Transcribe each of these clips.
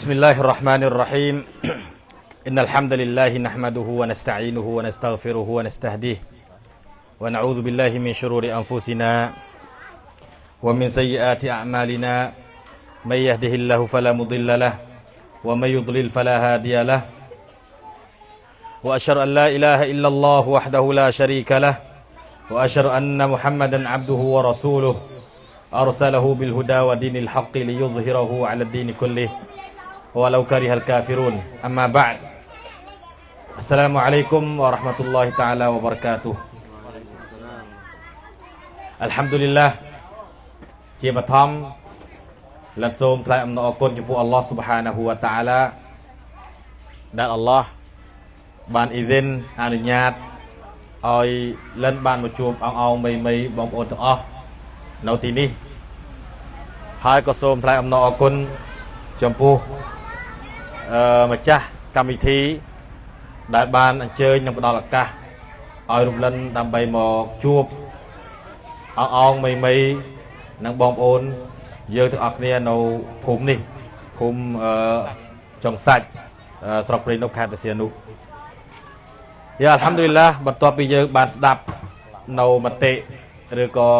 بسم الله الرحمن الرحيم. إن الحمد لله نحمده ونستعينه ونستغفره ونستهديه ونعوذ بالله من شرور أنفسنا ومن سيئات أعمالنا. من يهده الله فلا مضل له ومن يضلل فلا هادي له. وأشهد أن لا إله إلا الله وحده لا شريك له. وأشهد أن محمدا عبده ورسوله. أرسله بالهدى ودين الحق ليظهره على الدين كله. walau karihal kafirun amma ba'd Assalamualaikum warahmatullahi taala wabarakatuh Alhamdulillah ជាបឋមលទ្ធសូមថ្លែងអំណរគុណចំពោះ Allah Subhanahu wa taala ដែល Allah បានអ៊ីវិនអនុញ្ញាតឲ្យលិនបានមកជួបអងអងមីមីបងប្អូនទាំងអស់នៅទីនេះហើយក៏សូមថ្លែងអំណរគុណចំពោះ អឺម្ចាស់កម្មវិធី ដែលបានអញ្ជើញនិងផ្ដល់ឱកាសឲ្យរំលឹងដើម្បីមកជួបអងអងមីមីនិងបងប្អូនយើងទាំងអស់គ្នានៅភូមិនេះភូមិអឺចុងសាច់ស្រុកព្រៃនប់ខេត្តបរសៀននោះយ៉ាអល់ហាំឌុលីឡាបន្ទាប់ពីយើងបានស្ដាប់នៅមតិឬក៏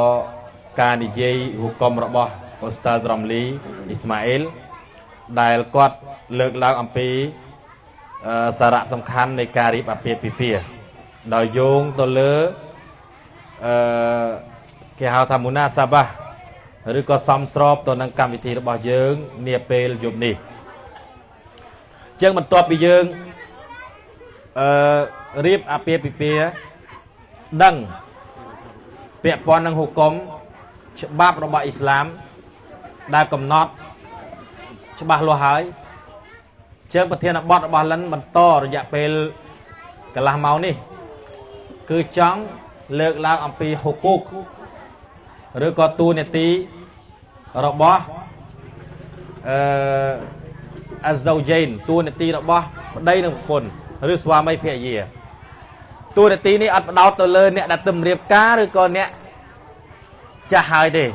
ការនិយាយហុកមរបស់អូស្តារ៉មលីអ៊ីស្ម៉ាអ៊ីល ដែលគាត់លើកឡើងអំពីសារៈសំខាន់នៃការរៀបអាពាហ៍ពិពាហ៍ដោយយោងទៅលើអឺគេហៅថាមូណាសាបាឬក៏សំស្របទៅនឹងកម្មវិធីរបស់យើងនាពេលយប់នេះជាងបន្ទាប់ពីយើងអឺរៀបអាពាហ៍ពិពាហ៍ដឹងពាក់ព័ន្ធនឹងហុគមច្បាប់របស់អ៊ីស្លាមដែលកំណត់ ច្បាស់លាស់ហើយជើងប្រធានបទរបស់លិនបន្តរយៈពេលកន្លះម៉ោងនេះ គឺចង់លើកឡើងអំពីហុគូកឬក៏តួនាទីរបស់អឺអាហ្សូជេនតួនាទីរបស់ប្តីនិងប្រពន្ធឬស្វាមីភរិយាតួនាទីនេះអត់បដោតទៅលើអ្នកដែលទំរៀបការឬក៏អ្នកចាស់ហើយទេ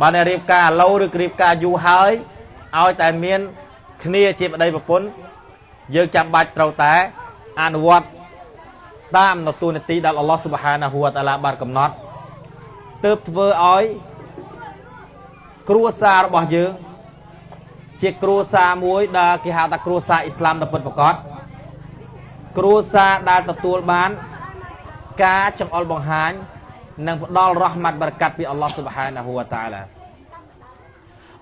បើអ្នករៀបការឥឡូវឬរៀបការយូរហើយ ឲ្យតែមានគ្នាជាប្តីប្រពន្ធយើងចាំបាច់ត្រូវតែអនុវត្តតាមនៅទូនាទីដែលអល់ឡោះស៊ុបហានាហ៊ូវតាឡាបានកំណត់ទើបធ្វើឲ្យគ្រួសាររបស់យើងជាគ្រួសារមួយដែលគេហៅថាគ្រួសារអ៊ីស្លាមដ៏ពិតប្រាកដគ្រួសារដែលទទួលបានការចង្អុលបង្ហាញនិងផ្ដល់រ៉ហ្មាត់បរកាត់ពីអល់ឡោះស៊ុបហានាហ៊ូវតាឡា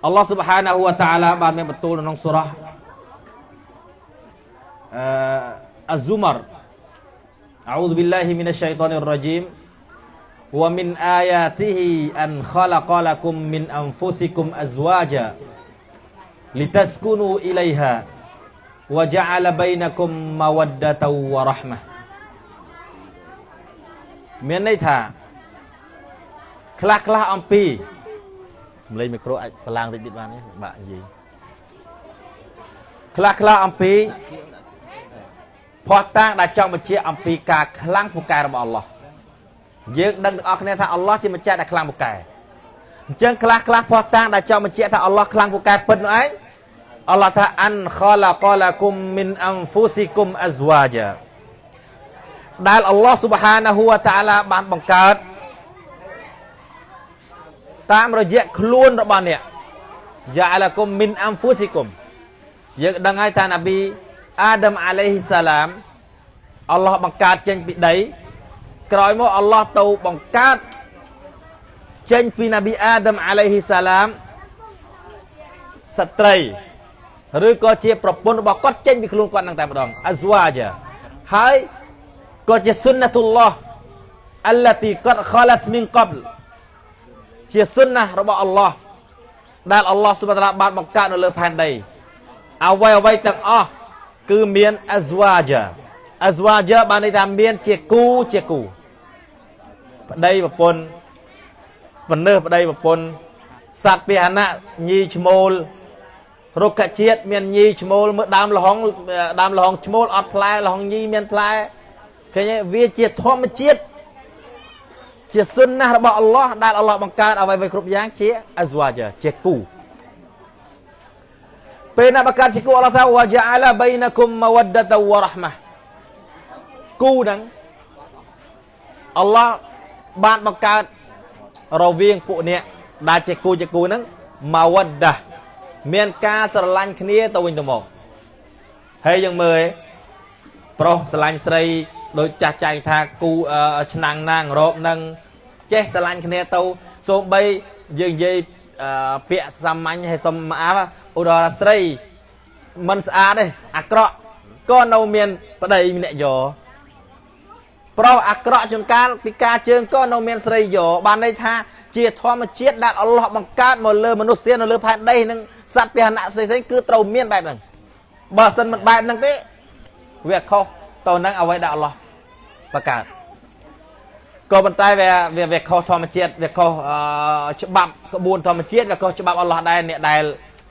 អល់ឡោះស៊ុបហានាហ៊ូវតាឡាបានមានបន្ទូលនៅក្នុងសូរ៉ាអឺអាហ្ស៊ូមរអោឌប៊ីឡាហ៊ីមីនអ៊ឆៃតានីររ៉ជីម ومن آياته أن خلق لكم من أنفسكم أزواجا لتسكنوا إليها وجعل بينكم مودة ورحمة មានន័យថាខ្លះខ្លះអំពី សំឡេងមីក្រូអាចបឡើងតិចទៀតបានទេបាក់និយាយខ្លះខ្លះអំពីផោះតាងដែលចង់បញ្ជាក់អំពីការខ្លាំងពូកែរបស់អល់ឡោះយើងដឹងទាំងអស់គ្នាថាអល់ឡោះជាម្ចាស់ដែលខ្លាំងពូកែអញ្ចឹងខ្លះខ្លះផោះតាងដែលចង់បញ្ជាក់ថាអល់ឡោះខ្លាំងពូកែពិតនោះឯងអល់ឡោះថាអានខឡាកឡាគុំមីនអង្ហ្វូស៊ីគុំអាហ្វ្វាជាដែលអល់ឡោះស៊ុបហានាហ៊ូវតាឡាបានបង្កើត តាមរយៈខ្លួនរបស់អ្នកយ៉ាឡាគុំមីនអង្ហ្វូស៊ីគុំយើងដឹងហើយថាណាប៊ីអាដាមអាឡៃហ៊ីសាឡាមអល់ឡោះបង្កើតចេញពីដី ក្រោយមកអល់ឡោះទៅបង្កើតចេញពីណាប៊ីអាដាមអាឡៃហ៊ីសាឡាមស្ត្រីឬក៏ជាប្រពន្ធរបស់គាត់ចេញពីខ្លួនគាត់នឹងតែម្ដងអាហ្សវ៉ាជាហើយក៏ជាសុនណតុលឡោះអលទីកតខឡាត់មីនកបល ជាសុនណះរបស់អល់ឡោះដែលអល់ឡោះសុបតាឡាបានបង្កើតនៅលើផែនដីអ្វីអ្វីទាំងអស់គឺមានអាហ្សវ៉ាជាអាហ្សវ៉ាជាបានន័យថាមានជាគូជាគូប្តីប្រពន្ធបណ្ណើប្តីប្រពន្ធសត្វពាហនៈញីឈ្មោលរុក្ខជាតិមានញីឈ្មោលមើលដើមលហុងដើមលហុងឈ្មោលអត់ផ្លែលហុងញីមានផ្លែឃើញទេវាជាធម្មជាតិ ជាសុនណាស់របស់អល់ឡោះដែលអល់ឡោះបង្កើតអ្វីៗគ្រប់យ៉ាងជាអាហ្សវ៉ាជាជាគូពេលណាបង្កើតជាគូអល់ឡោះថាវ៉ាជាអាឡាបៃណាគុំម៉ាវ៉ាដតាវ៉ារ៉ាហ្មាគូហ្នឹងអល់ឡោះបានបង្កើតរវាងពួកអ្នកដែលជាគូជាគូហ្នឹងម៉ាវ៉ាដាមានការស្រឡាញ់គ្នាទៅវិញទៅមកហើយយើងមើលប្រុសស្រឡាញ់ស្រីដូចចាស់ចែងថាគូឆ្នាំងណាងរោបនឹង ចេះស្រឡាញ់គ្នាទៅសូម្បីយើងនិយាយពាក្យសាមញ្ញហើយសុំអាឧទាហរណ៍ស្រីមិនស្អាតទេអាក្រក់ក៏នៅមានប្តីម្នាក់យកប្រុសអាក្រក់ជួនកាលពីការជើងក៏នៅមានស្រីយកបានន័យថាជាធម្មជាតិដែលអល់ឡោះបង្កើតមកលើមនុស្សនៅលើផែនដីនិងសត្វពាហនៈផ្សេងៗគឺត្រូវមានបែបហ្នឹងបើមិនមិនបែបហ្នឹងទេវាខុសទៅនឹងអ្វីដែលអល់ឡោះបង្កើត ក៏ប៉ុន្តែវាវាវាខុសធម្មជាតិវាខុសច្បាប់ក្បួនធម្មជាតិវាខុសច្បាប់អល់ឡោះដែរអ្នកដែល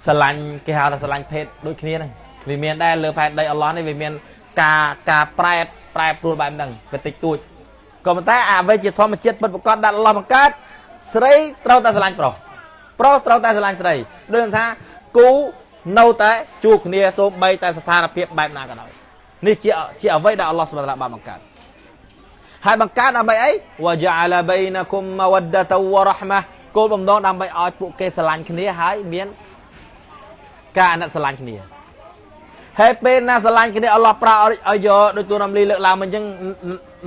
ស្រឡាញ់គេហៅថាស្រឡាញ់ភេទដូចគ្នាហ្នឹងវាមានដែរលើផែនដីអល់ឡោះនេះវាមានការការប្រែប្រែប្រួលបែបហ្នឹងវាតិចតួចក៏ប៉ុន្តែអ្វីជាធម្មជាតិពិតប្រាកដដែលអល់ឡោះបង្កើតស្រីត្រូវតែស្រឡាញ់ប្រុសប្រុសត្រូវតែស្រឡាញ់ស្រីដូចថាគូនៅតែជួបគ្នាសូម្បីតែស្ថានភាពបែបណាក៏ដោយនេះជាជាអ្វីដែលអល់ឡោះសុបហានបានបង្កើត ហើយបង្កើតដើម្បីអីវ៉ាជាអាឡាបៃណាគុំម៉ាវ៉ាដតាវ៉ារ៉ាហ្មាគោលបំណងដើម្បីឲ្យពួកគេស្រឡាញ់គ្នាហើយមានការអាណិតស្រឡាញ់គ្នាហើយពេលណាស្រឡាញ់គ្នាអល់ឡោះប្រើឲ្យយកដូចទូនំលីលើកឡើងមកអញ្ចឹង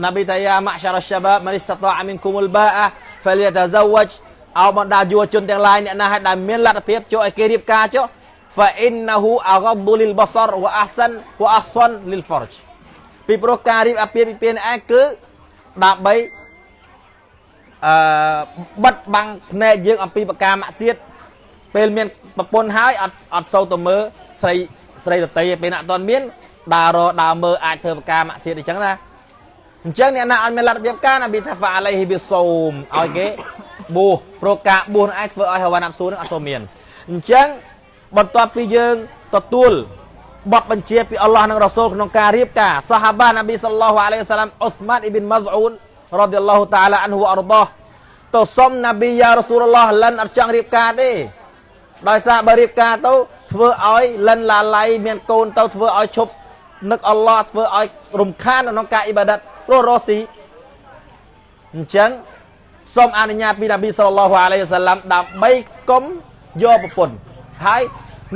ណាប៊ីតាយ៉ាម៉ាក់សារ៉ាសាបាបម៉ានីស្តាអាមីនគុំអលបាអាហ្វលយតាហ្សាវជអោបណ្ដាយុវជនទាំងឡាយអ្នកណាឲ្យដែលមានលទ្ធភាពចូលឲ្យគេរៀបការចុះ فإنه أغض للبصر وأحسن وأحسن للفرج ពីព្រោះការរៀបអាពាហ៍ពិពាហ៍នេះឯងគឺ ដើម្បីអឺបិទបាំងភ្នែកយើងអំពីបកាមាក់សៀតពេលមានប្រពន្ធហើយអត់អត់សូវទៅមើលស្រីស្រីដតីពេលណាអត់ទាន់មានដើររដើរមើលអាចធ្វើបកាមាក់សៀតអញ្ចឹងណាអញ្ចឹងអ្នកណាអត់មានលទ្ធភាពការណាប៊ីថាហ្វាអាឡៃហ៊ីប៊ីសូមឲ្យគេបួសព្រោះការបួសនឹងអាចធ្វើឲ្យហវ៉ាណាប់ស៊ូនឹងអត់សូវមានអញ្ចឹងបន្ទាប់ពីយើងទទួល បទបញ្ជាពីអល់ឡោះនិងរ៉ាស៊ូលក្នុងការរៀបការសាហាបាណាប៊ីសល្លោះអាឡៃហ៊ីវសាឡាមអ៊ុស្ម៉ានអ៊ីប៊ីនម៉ាហ្អ៊ូនរ៉ាឌីយ៉ាឡោះតាឡាអានហ៊ូអរដោះទៅសុំណាប៊ីយ៉ារ៉ាស៊ូលឡោះលិនអត់ចង់រៀបការទេដោយសារបើរៀបការទៅធ្វើឲ្យលិនឡាឡៃមានកូនទៅធ្វើឲ្យឈប់នឹកអល់ឡោះធ្វើឲ្យរំខានក្នុងការអ៊ីបាដាតព្រោះរស់ស៊ីអញ្ចឹងសូមអនុញ្ញាតពីនប៊ីសល្លឡោះអាឡៃហ៊ីវសាឡាំដើម្បីកុំយកប្រពន្ធហើយ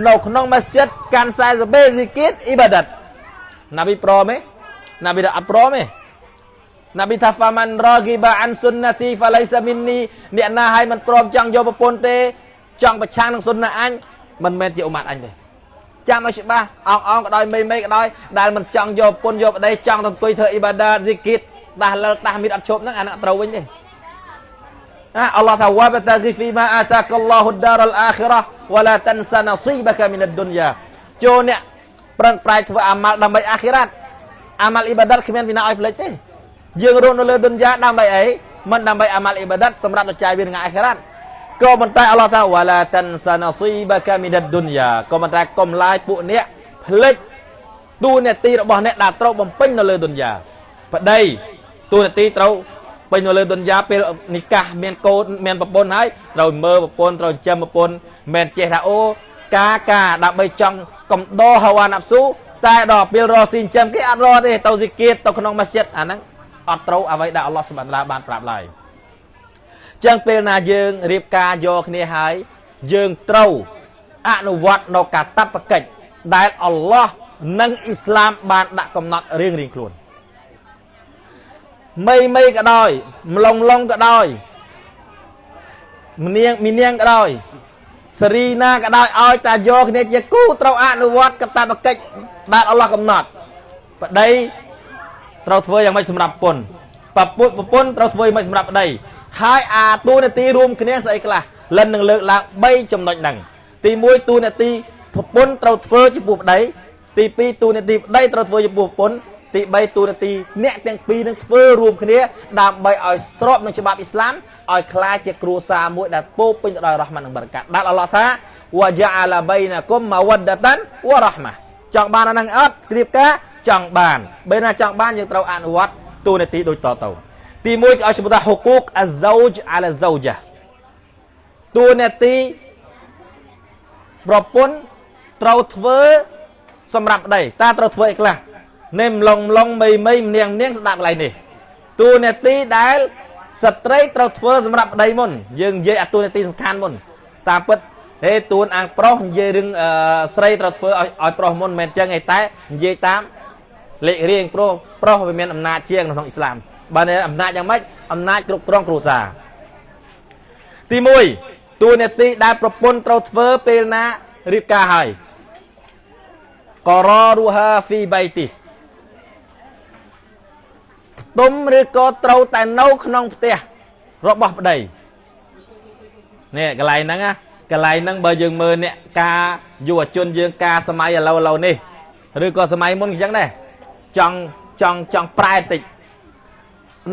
នៅក្នុងម៉ាស៊ីតកាន់40បេស៊ីគីតអ៊ីបាដាតណាប៊ីព្រមទេណាប៊ីអត់ព្រមទេណាប៊ីថាហ្វាម៉ាន់រ៉ាគីបាអានស៊ុនណាទីហ្វាឡៃសាមីននីអ្នកណាឲ្យមិនព្រមចង់យកប្រពន្ធទេចង់ប្រឆាំងនឹងស៊ុនណាអញមិនមែនជាអ៊ុម៉ាត់អញទេចាំឲ្យច្បាស់អងអងក៏ដោយមេមេក៏ដោយដែលមិនចង់យកប្រពន្ធយកប្តីចង់ទៅអង្គុយធ្វើអ៊ីបាដាស៊ីគីតដាស់លើកដាស់មីតអត់ឈប់ហ្នឹងអានឹងត្រូវវិញទេ អល់ឡោះថាវ៉ាបតាហ្គីហ្វីម៉ាអាតាកឡោហ៊ុដារអលអាខិរ៉ះវ៉ាឡាតាន់សាណាស៊ីបកាមីនឌុនយ៉ាចូលអ្នកប្រឹងប្រែងធ្វើអាម៉ាល់ដើម្បីអាខិរ៉ាត់អាម៉ាល់អ៊ីបាដាតគ្មានពីណាឲ្យផ្លេចទេយើងរស់នៅលើឌុនយ៉ាដើម្បីអីមិនដើម្បីអាម៉ាល់អ៊ីបាដាតសម្រាប់ទៅចាយវានឹងអាខិរ៉ាត់ក៏ប៉ុន្តែអល់ឡោះថាវ៉ាឡាតាន់សាណាស៊ីបកាមីនឌុនយ៉ាក៏ប៉ុន្តែកុំឡាយពួកអ្នកផ្លេចទូនាទីរបស់អ្នកដែលត្រូវបំពេញនៅលើឌុនយ៉ាប្តីទូនាទីត្រូវ ពេញនៅលើទុនយ៉ាពេលនិកាសមានកូនមានប្រពន្ធហើយត្រូវមើលប្រពន្ធត្រូវចិញ្ចឹមប្រពន្ធមិនចេះថាអូការការដើម្បីចង់កំដរហវ៉ាណាប់ស៊ូតែដល់ពេលរកស៊ីចិញ្ចឹមគេអត់រកទេទៅស៊ីគៀតទៅក្នុងម៉ាស្ជិតអាហ្នឹងអត់ត្រូវអ្វីដែលអល់ឡោះសុបានឡាបានប្រាប់ឡើយចឹងពេលណាយើងរៀបការយកគ្នាហើយយើងត្រូវអនុវត្តនៅកាតព្វកិច្ចដែលអល់ឡោះនិងអ៊ីស្លាមបានដាក់កំណត់រៀងរៀងខ្លួន មីមីក៏ដោយម្លងឡុងក៏ដោយមនាងមីនាងក៏ដោយសេរីណាក៏ដោយឲ្យតាយកគ្នាជាគូត្រូវអនុវត្តកតបកិច្ចដែលអល់ឡោះកំណត់ប្តីត្រូវធ្វើយ៉ាងម៉េចសម្រាប់ពុនប្រពុតប្រពន្ធត្រូវធ្វើយ៉ាងម៉េចសម្រាប់ប្តីហើយអាទូនាទីរួមគ្នាស្អីខ្លះលិននឹងលើកឡើង3ចំណុចហ្នឹងទី1ទូនាទីប្រពន្ធត្រូវធ្វើចំពោះប្តីទី2ទូនាទីប្តីត្រូវធ្វើចំពោះប្រពន្ធ ទី3ទូនាទីអ្នកទាំងពីរនឹងធ្វើរួមគ្នាដើម្បីឲ្យស្របនឹងច្បាប់អ៊ីស្លាមឲ្យคล้ายជាគ្រួសារមួយដែលពោពេញទៅដោយរ៉ហ្មាននិងបរកាត់ដែលអល់ឡោះថាវ៉ាជាអាឡាបៃណាគុំម៉ាវ៉ាដតានវ៉ារ៉ហ្មាចង់បានអាហ្នឹងអត់គ្រៀបការចង់បានបើណាចង់បានយើងត្រូវអនុវត្តទូនាទីដូចតទៅទី1គេឲ្យឈ្មោះថាហុកូកអាហ្សូជអាឡាហ្សូចាទូនាទីប្រពន្ធ ត្រូវធ្វើសម្រាប់ប្តីតើត្រូវធ្វើអីខ្លះ នេះម្លងម្លងមីមីម្នាងម្នាងស្ដាប់កន្លែងនេះតួនាទីដែលស្ត្រីត្រូវធ្វើសម្រាប់ប្តីមុន យើងនិយាយអាតួនាទីសំខាន់មុន តាមពិតហេតួនអាងប្រុសនិយាយរឿងស្រីត្រូវធ្វើឲ្យឲ្យប្រុសមុនមិនមែនចឹងទេតែនិយាយតាមលេខរៀងប្រុសប្រុសវាមានអំណាចជាងក្នុងអ៊ីស្លាមបើអំណាចយ៉ាងម៉េចអំណាចគ្រប់គ្រងគ្រួសារទី1តួនាទីដែលប្រពន្ធត្រូវធ្វើពេលណារៀបការហើយកររូហាហ្វីបៃទី ទុំឬក៏ត្រូវតែនៅក្នុងផ្ទះរបស់ប្តីនេះកន្លែងហ្នឹងណាកន្លែងហ្នឹងបើយើងមើលអ្នកការយុវជនយើងការសម័យឥឡូវឥឡូវនេះឬក៏សម័យមុនអញ្ចឹងដែរចង់ចង់ចង់ប្រែតិច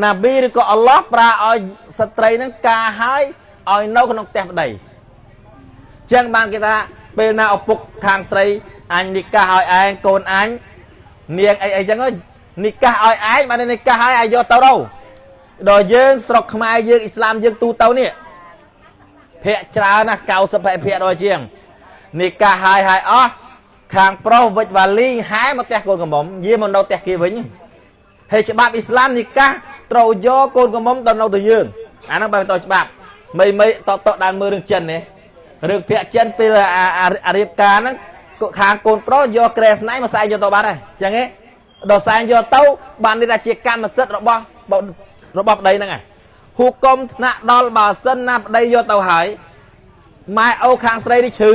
ណាប៊ីឬក៏អល់ឡោះប្រាឲ្យស្ត្រីហ្នឹងការហើយឲ្យនៅក្នុងផ្ទះប្តីអញ្ចឹងបានគេថាពេលណាឪពុកខាងស្រីអញនិកាសឲ្យឯងកូនអញនាងអីអីចឹង និកាសឲ្យឯងបាននិកាសឲ្យឲ្យយកទៅទៅដល់យើងស្រុកខ្មែរយើងអ៊ីស្លាមយើងទូទៅនេះភាកច្រើនណាស់90%ជាងនិកាសឲ្យឲ្យអស់ខាងប្រុសវិច្ចវ៉ាលីហែមកផ្ទះកូនកំមុំយាមកនៅផ្ទះគេវិញហើយច្បាប់អ៊ីស្លាមនិកាសត្រូវយកកូនកំមុំទៅនៅទៅយើងអាហ្នឹងបើទៅច្បាប់មីមីតតដើមមើលរឿងចិននេះរឿងភាកចិនពេលអារៀបការហ្នឹងខាងកូនប្រុសយកក្រែស្នៃមកសែងយកទៅបាត់ហើយអញ្ចឹងហ៎ ដល់សែងយកទៅបាននេះថាជាកម្មសិទ្ធិរបស់របស់ប្តីហ្នឹងហើយហូកុំថ្នាក់ដល់បើសិនណាប្តីយកទៅហើយម៉ែអូខាងស្រីនេះឈឺ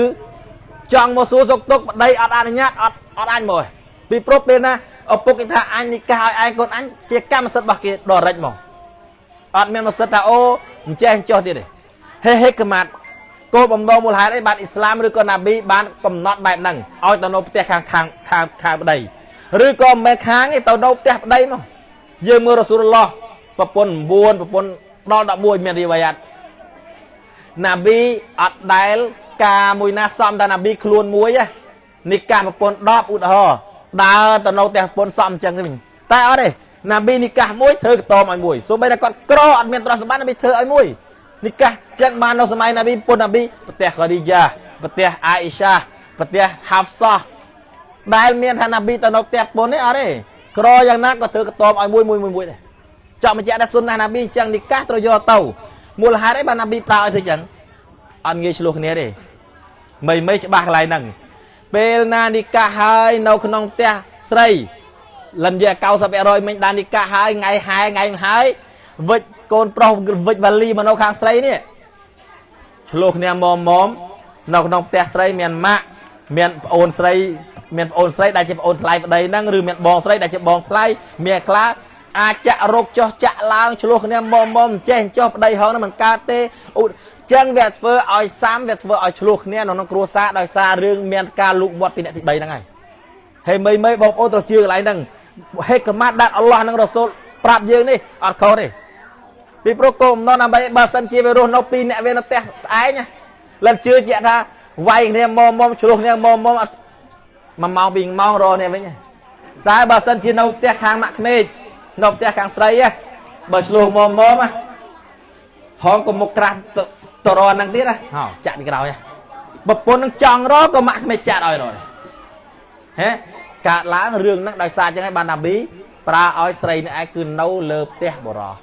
ចង់មកសួរសុខទុក្ខប្តីអត់អនុញ្ញាតអត់អត់អញមកពីព្រោះពេលណាឪពុកគេថាអញនិកាសឲ្យឯងកូនអញជាកម្មសិទ្ធិរបស់គេដល់រិចមកអត់មានមកសិទ្ធថាអូអញ្ចេះអញ្ចោះទៀតទេហេហេកម៉ាត់គោលបំណងមូលហេតុអីបានអ៊ីស្លាមឬក៏ណាប៊ីបានកំណត់បែបហ្នឹងឲ្យទៅនៅផ្ទះខាងខាងខាងខាងប្តី ឬក៏មិនមែនខាងទេទៅនៅផ្ទះប្តីមកយើងមើលរ៉ាស៊ូលឡោះប្រពន្ធ9ប្រពន្ធដល់11មានរីវ៉ាយ៉ាត់ណាប៊ីអត់ដែលការមួយណាសំតាណាប៊ីខ្លួនមួយនេះការប្រពន្ធ10ឧទាហរណ៍ដើរទៅនៅផ្ទះប្រពន្ធសំអញ្ចឹងវិញតែអត់ទេណាប៊ីនិកាសមួយធ្វើកតមឲ្យមួយសូម្បីតែគាត់ក្រអត់មានទ្រព្យសម្បត្តិណាប៊ីធ្វើឲ្យមួយនិកាសចឹងបាននៅសម័យណាប៊ីពុនណាប៊ីប្រទេសកាឌីយ៉ាប្រទេសអាអ៊ីសាប្រទេសហាហ្វសា ដែលមានថាណាប៊ីទៅនៅផ្ទះពុននេះអត់ទេក្រយ៉ាងណាក៏ធ្វើកតមឲ្យមួយមួយមួយមួយដែរចង់បញ្ជាក់ថាសុនណាណាប៊ីអញ្ចឹងនិកាសត្រូវយកទៅមូលហេតុអីបានណាប៊ីប្រើឲ្យធ្វើចឹងអត់ងាយឆ្លោះគ្នាទេមិនមិនច្បាស់កន្លែងហ្នឹងពេលណានិកាសហើយនៅក្នុងផ្ទះស្រីលិនយក90%មិញបាននិកាសហើយថ្ងៃហែថ្ងៃហើយវិច្ចកូនប្រុសវិច្ចវ៉ាលីមកនៅខាងស្រីនេះឆ្លោះគ្នាមុំមុំនៅក្នុងផ្ទះស្រីមានម៉ាក់មានប្អូនស្រី មានប្អូនស្រីដែលជាប្អូនថ្លៃប្តីហ្នឹងឬមានបងស្រីដែលជាបងថ្លៃមានខ្លះអាចចាក់រោគចោះចាក់ឡើងឆ្លោះគ្នាមុំមុំចេះចោះប្តីហងហ្នឹងមិនកើតទេឧចឹងវាធ្វើឲ្យសាមវាធ្វើឲ្យឆ្លោះគ្នានៅក្នុងគ្រួសារដោយសាររឿងមានការលូកមាត់ពីអ្នកទី3ហ្នឹងហើយហើយមីមីបងប្អូនត្រូវជឿកន្លែងហ្នឹងហេកម៉ាត់ដែលអល់ឡោះនិងរ៉ាស៊ូលប្រាប់យើងនេះអត់ខុសទេពីព្រោះគោលបំណងដើម្បីបើសិនជាវារស់នៅពីរអ្នកវានៅផ្ទះឯងលិនជឿជាក់ថាវាយគ្នាមុំមុំឆ្លោះគ្នាមុំមុំ មួយម៉ោងពីរម៉ោងរស់នេះវិញតែបើសិនជានៅផ្ទះខាងម៉ាក់ក្មេកនៅផ្ទះខាងស្រីបើឆ្លោះមុំមុំហងក៏មុខក្រាស់ទៅរហ្នឹងទៀតណាហោចាក់ពីក្រោយប្រពន្ធនឹងចង់រក៏ម៉ាក់ក្មេកចាក់ឲ្យរហេកើតឡើងរឿងហ្នឹងដោយសារចឹងហើយបានណាប៊ីប្រើឲ្យស្រីនេះឯងគឺនៅលើផ្ទះបរោះ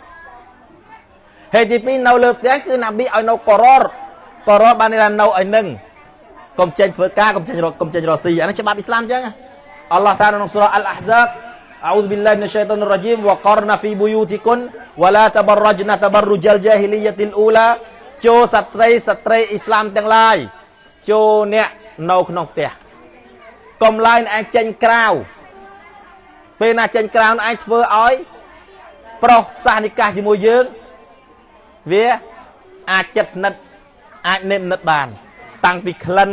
ហេតុទី2នៅលើផ្ទះគឺណាប៊ីឲ្យនៅកររកររបានន័យថានៅឲ្យនឹង កុំចេញធ្វើការកុំចេញរកកុំចេញរកស៊ីអានេះច្បាប់អ៊ីស្លាមចឹងអល់ឡោះតាក្នុងសូរ៉ាអលអាហ្សាប أعوذ بالله من الشيطان الرجيم وقرن في بيوتكن ولا تبرجن تبرج الجاهلية الأولى ចូលស្ត្រីស្ត្រីអ៊ីស្លាមទាំងឡាយចូលអ្នកនៅក្នុងផ្ទះកុំឡើយឯងចេញក្រៅពេលណាចេញក្រៅឯងធ្វើឲ្យប្រុសសាសនិកាសជាមួយយើងវាអាចចិត្តស្និទ្ធអាចនិមនិតបាន តាំងពីក្លិន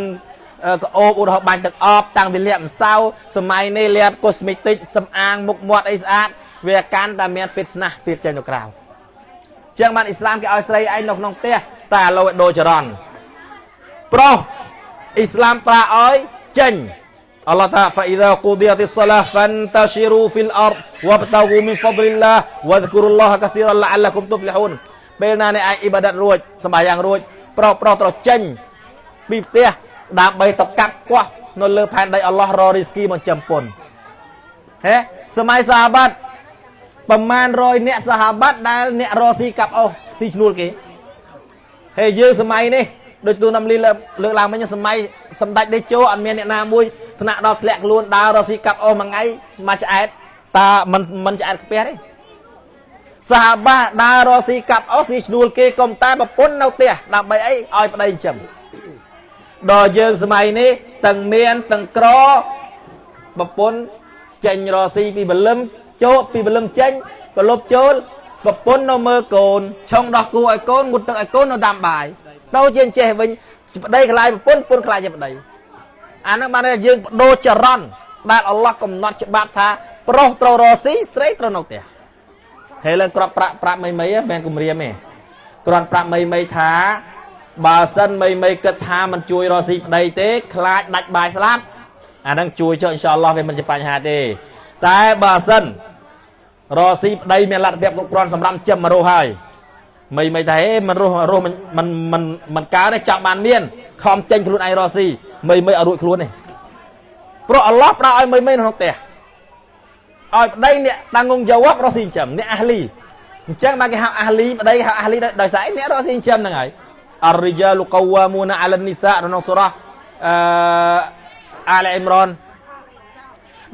ក្អូបឧទាហរណ៍បាញ់ទឹកអបតាំងពីលាបម្សៅសម័យនេះលាបកូស្មេតិកសម្អាងមុខមាត់អីស្អាតវាកាន់តែមាន fit ស្នាស់ពីចេញទៅក្រៅជាងបានអ៊ីស្លាមគេឲ្យស្រីឯងនៅក្នុងផ្ទះតែឥឡូវឲ្យដូរចរន្តប្រុសអ៊ីស្លាមប្រាឲ្យចេញអល់ឡោះថា فإذا قضيت الصلاة فانتشروا في الأرض وابتغوا من فضل الله واذكروا الله كثيرا لعلكم تفلحون ពេលណាអ្នកអាចអ៊ីបាដាតរួចសម្បាយ៉ាងរួចប្រុសប្រុសត្រូវចេញ ពីផ្ទះដើម្បីទៅកាប់កោះនៅលើផែនដីអល់ឡោះររីស្គីមកចំពុនហេសម័យសាហាបាត់ប្រមាណ100អ្នកសាហាបាត់ដែលអ្នករស៊ីកាប់អស់ស៊ីឈ្នួលគេហើយយើងសម័យនេះដូចទូណាំលីលើលើកឡើងមិញសម័យសម្ដេចដេជោអត់មានអ្នកណាមួយថ្នាក់ដល់ធ្លាក់ខ្លួនដើររស៊ីកាប់អស់មួយថ្ងៃមកឆ្អែតតើមិនមិនឆ្អែតខ្ពះទេសាហាបាដើររស៊ីកាប់អស់ស៊ីឈ្នួលគេកុំតែប្រពន្ធនៅផ្ទះដើម្បីអីឲ្យប្តីចិញ្ចឹម ដល់យើងសម័យនេះទាំងមានទាំងក្រប្រពន្ធចេញរស៊ីពីបលឹមចូលពីបលឹមចេញប្រលប់ចូលប្រពន្ធនៅមើលកូនឆុងដោះគូឲ្យកូនងុតទឹកឲ្យកូននៅដាំបាយទៅជាចេះវិញប្តីខ្លាយប្រពន្ធប្រពន្ធខ្លាយជាប្តីអាហ្នឹងបានថាយើងបដូរចរន្តដែលអល់ឡោះកំណត់ច្បាប់ថាប្រុសត្រូវរស៊ីស្រីត្រូវនៅផ្ទះហើយឡើងក្របប្រាក់ប្រាក់មីមីមិនមែនគម្រាមទេគ្រាន់ប្រាក់មីមីថា បើសិនមីមីគិតថាមិនជួយរស៊ីប្តីទេខ្លាចដាច់បាយស្លាប់អាហ្នឹងជួយចុះអ៊ីនសាអល់ឡោះវាមិនជាបញ្ហាទេ តែបើសិនរស៊ីប្តីមានលទ្ធភាពគ្រប់គ្រាន់សម្រាប់ចិញ្ចឹមមករស់ហើយមីមីថាហេមិនរស់រស់មិនមិនមិនមិនកើតទេចង់បានមានខំចេញខ្លួនឯងរស៊ីមីមីឲ្យរួចខ្លួនទេព្រោះអល់ឡោះផ្ដល់ឲ្យមីមីនៅក្នុងផ្ទះឲ្យប្តីអ្នកតាំងងយ៉ាវ៉ាប់រស់ស៊ីចិញ្ចឹមអ្នកអាលីអញ្ចឹងបានគេហៅអាលីប្តីហៅអាលីដោយសារអ្នករស់ស៊ីចិញ្ចឹមហ្នឹងហើយ អរិយាលកវ៉ាមូណាអាឡានីសាក្នុងសូរ៉ាអឺអាលអ៊ីមរ៉ន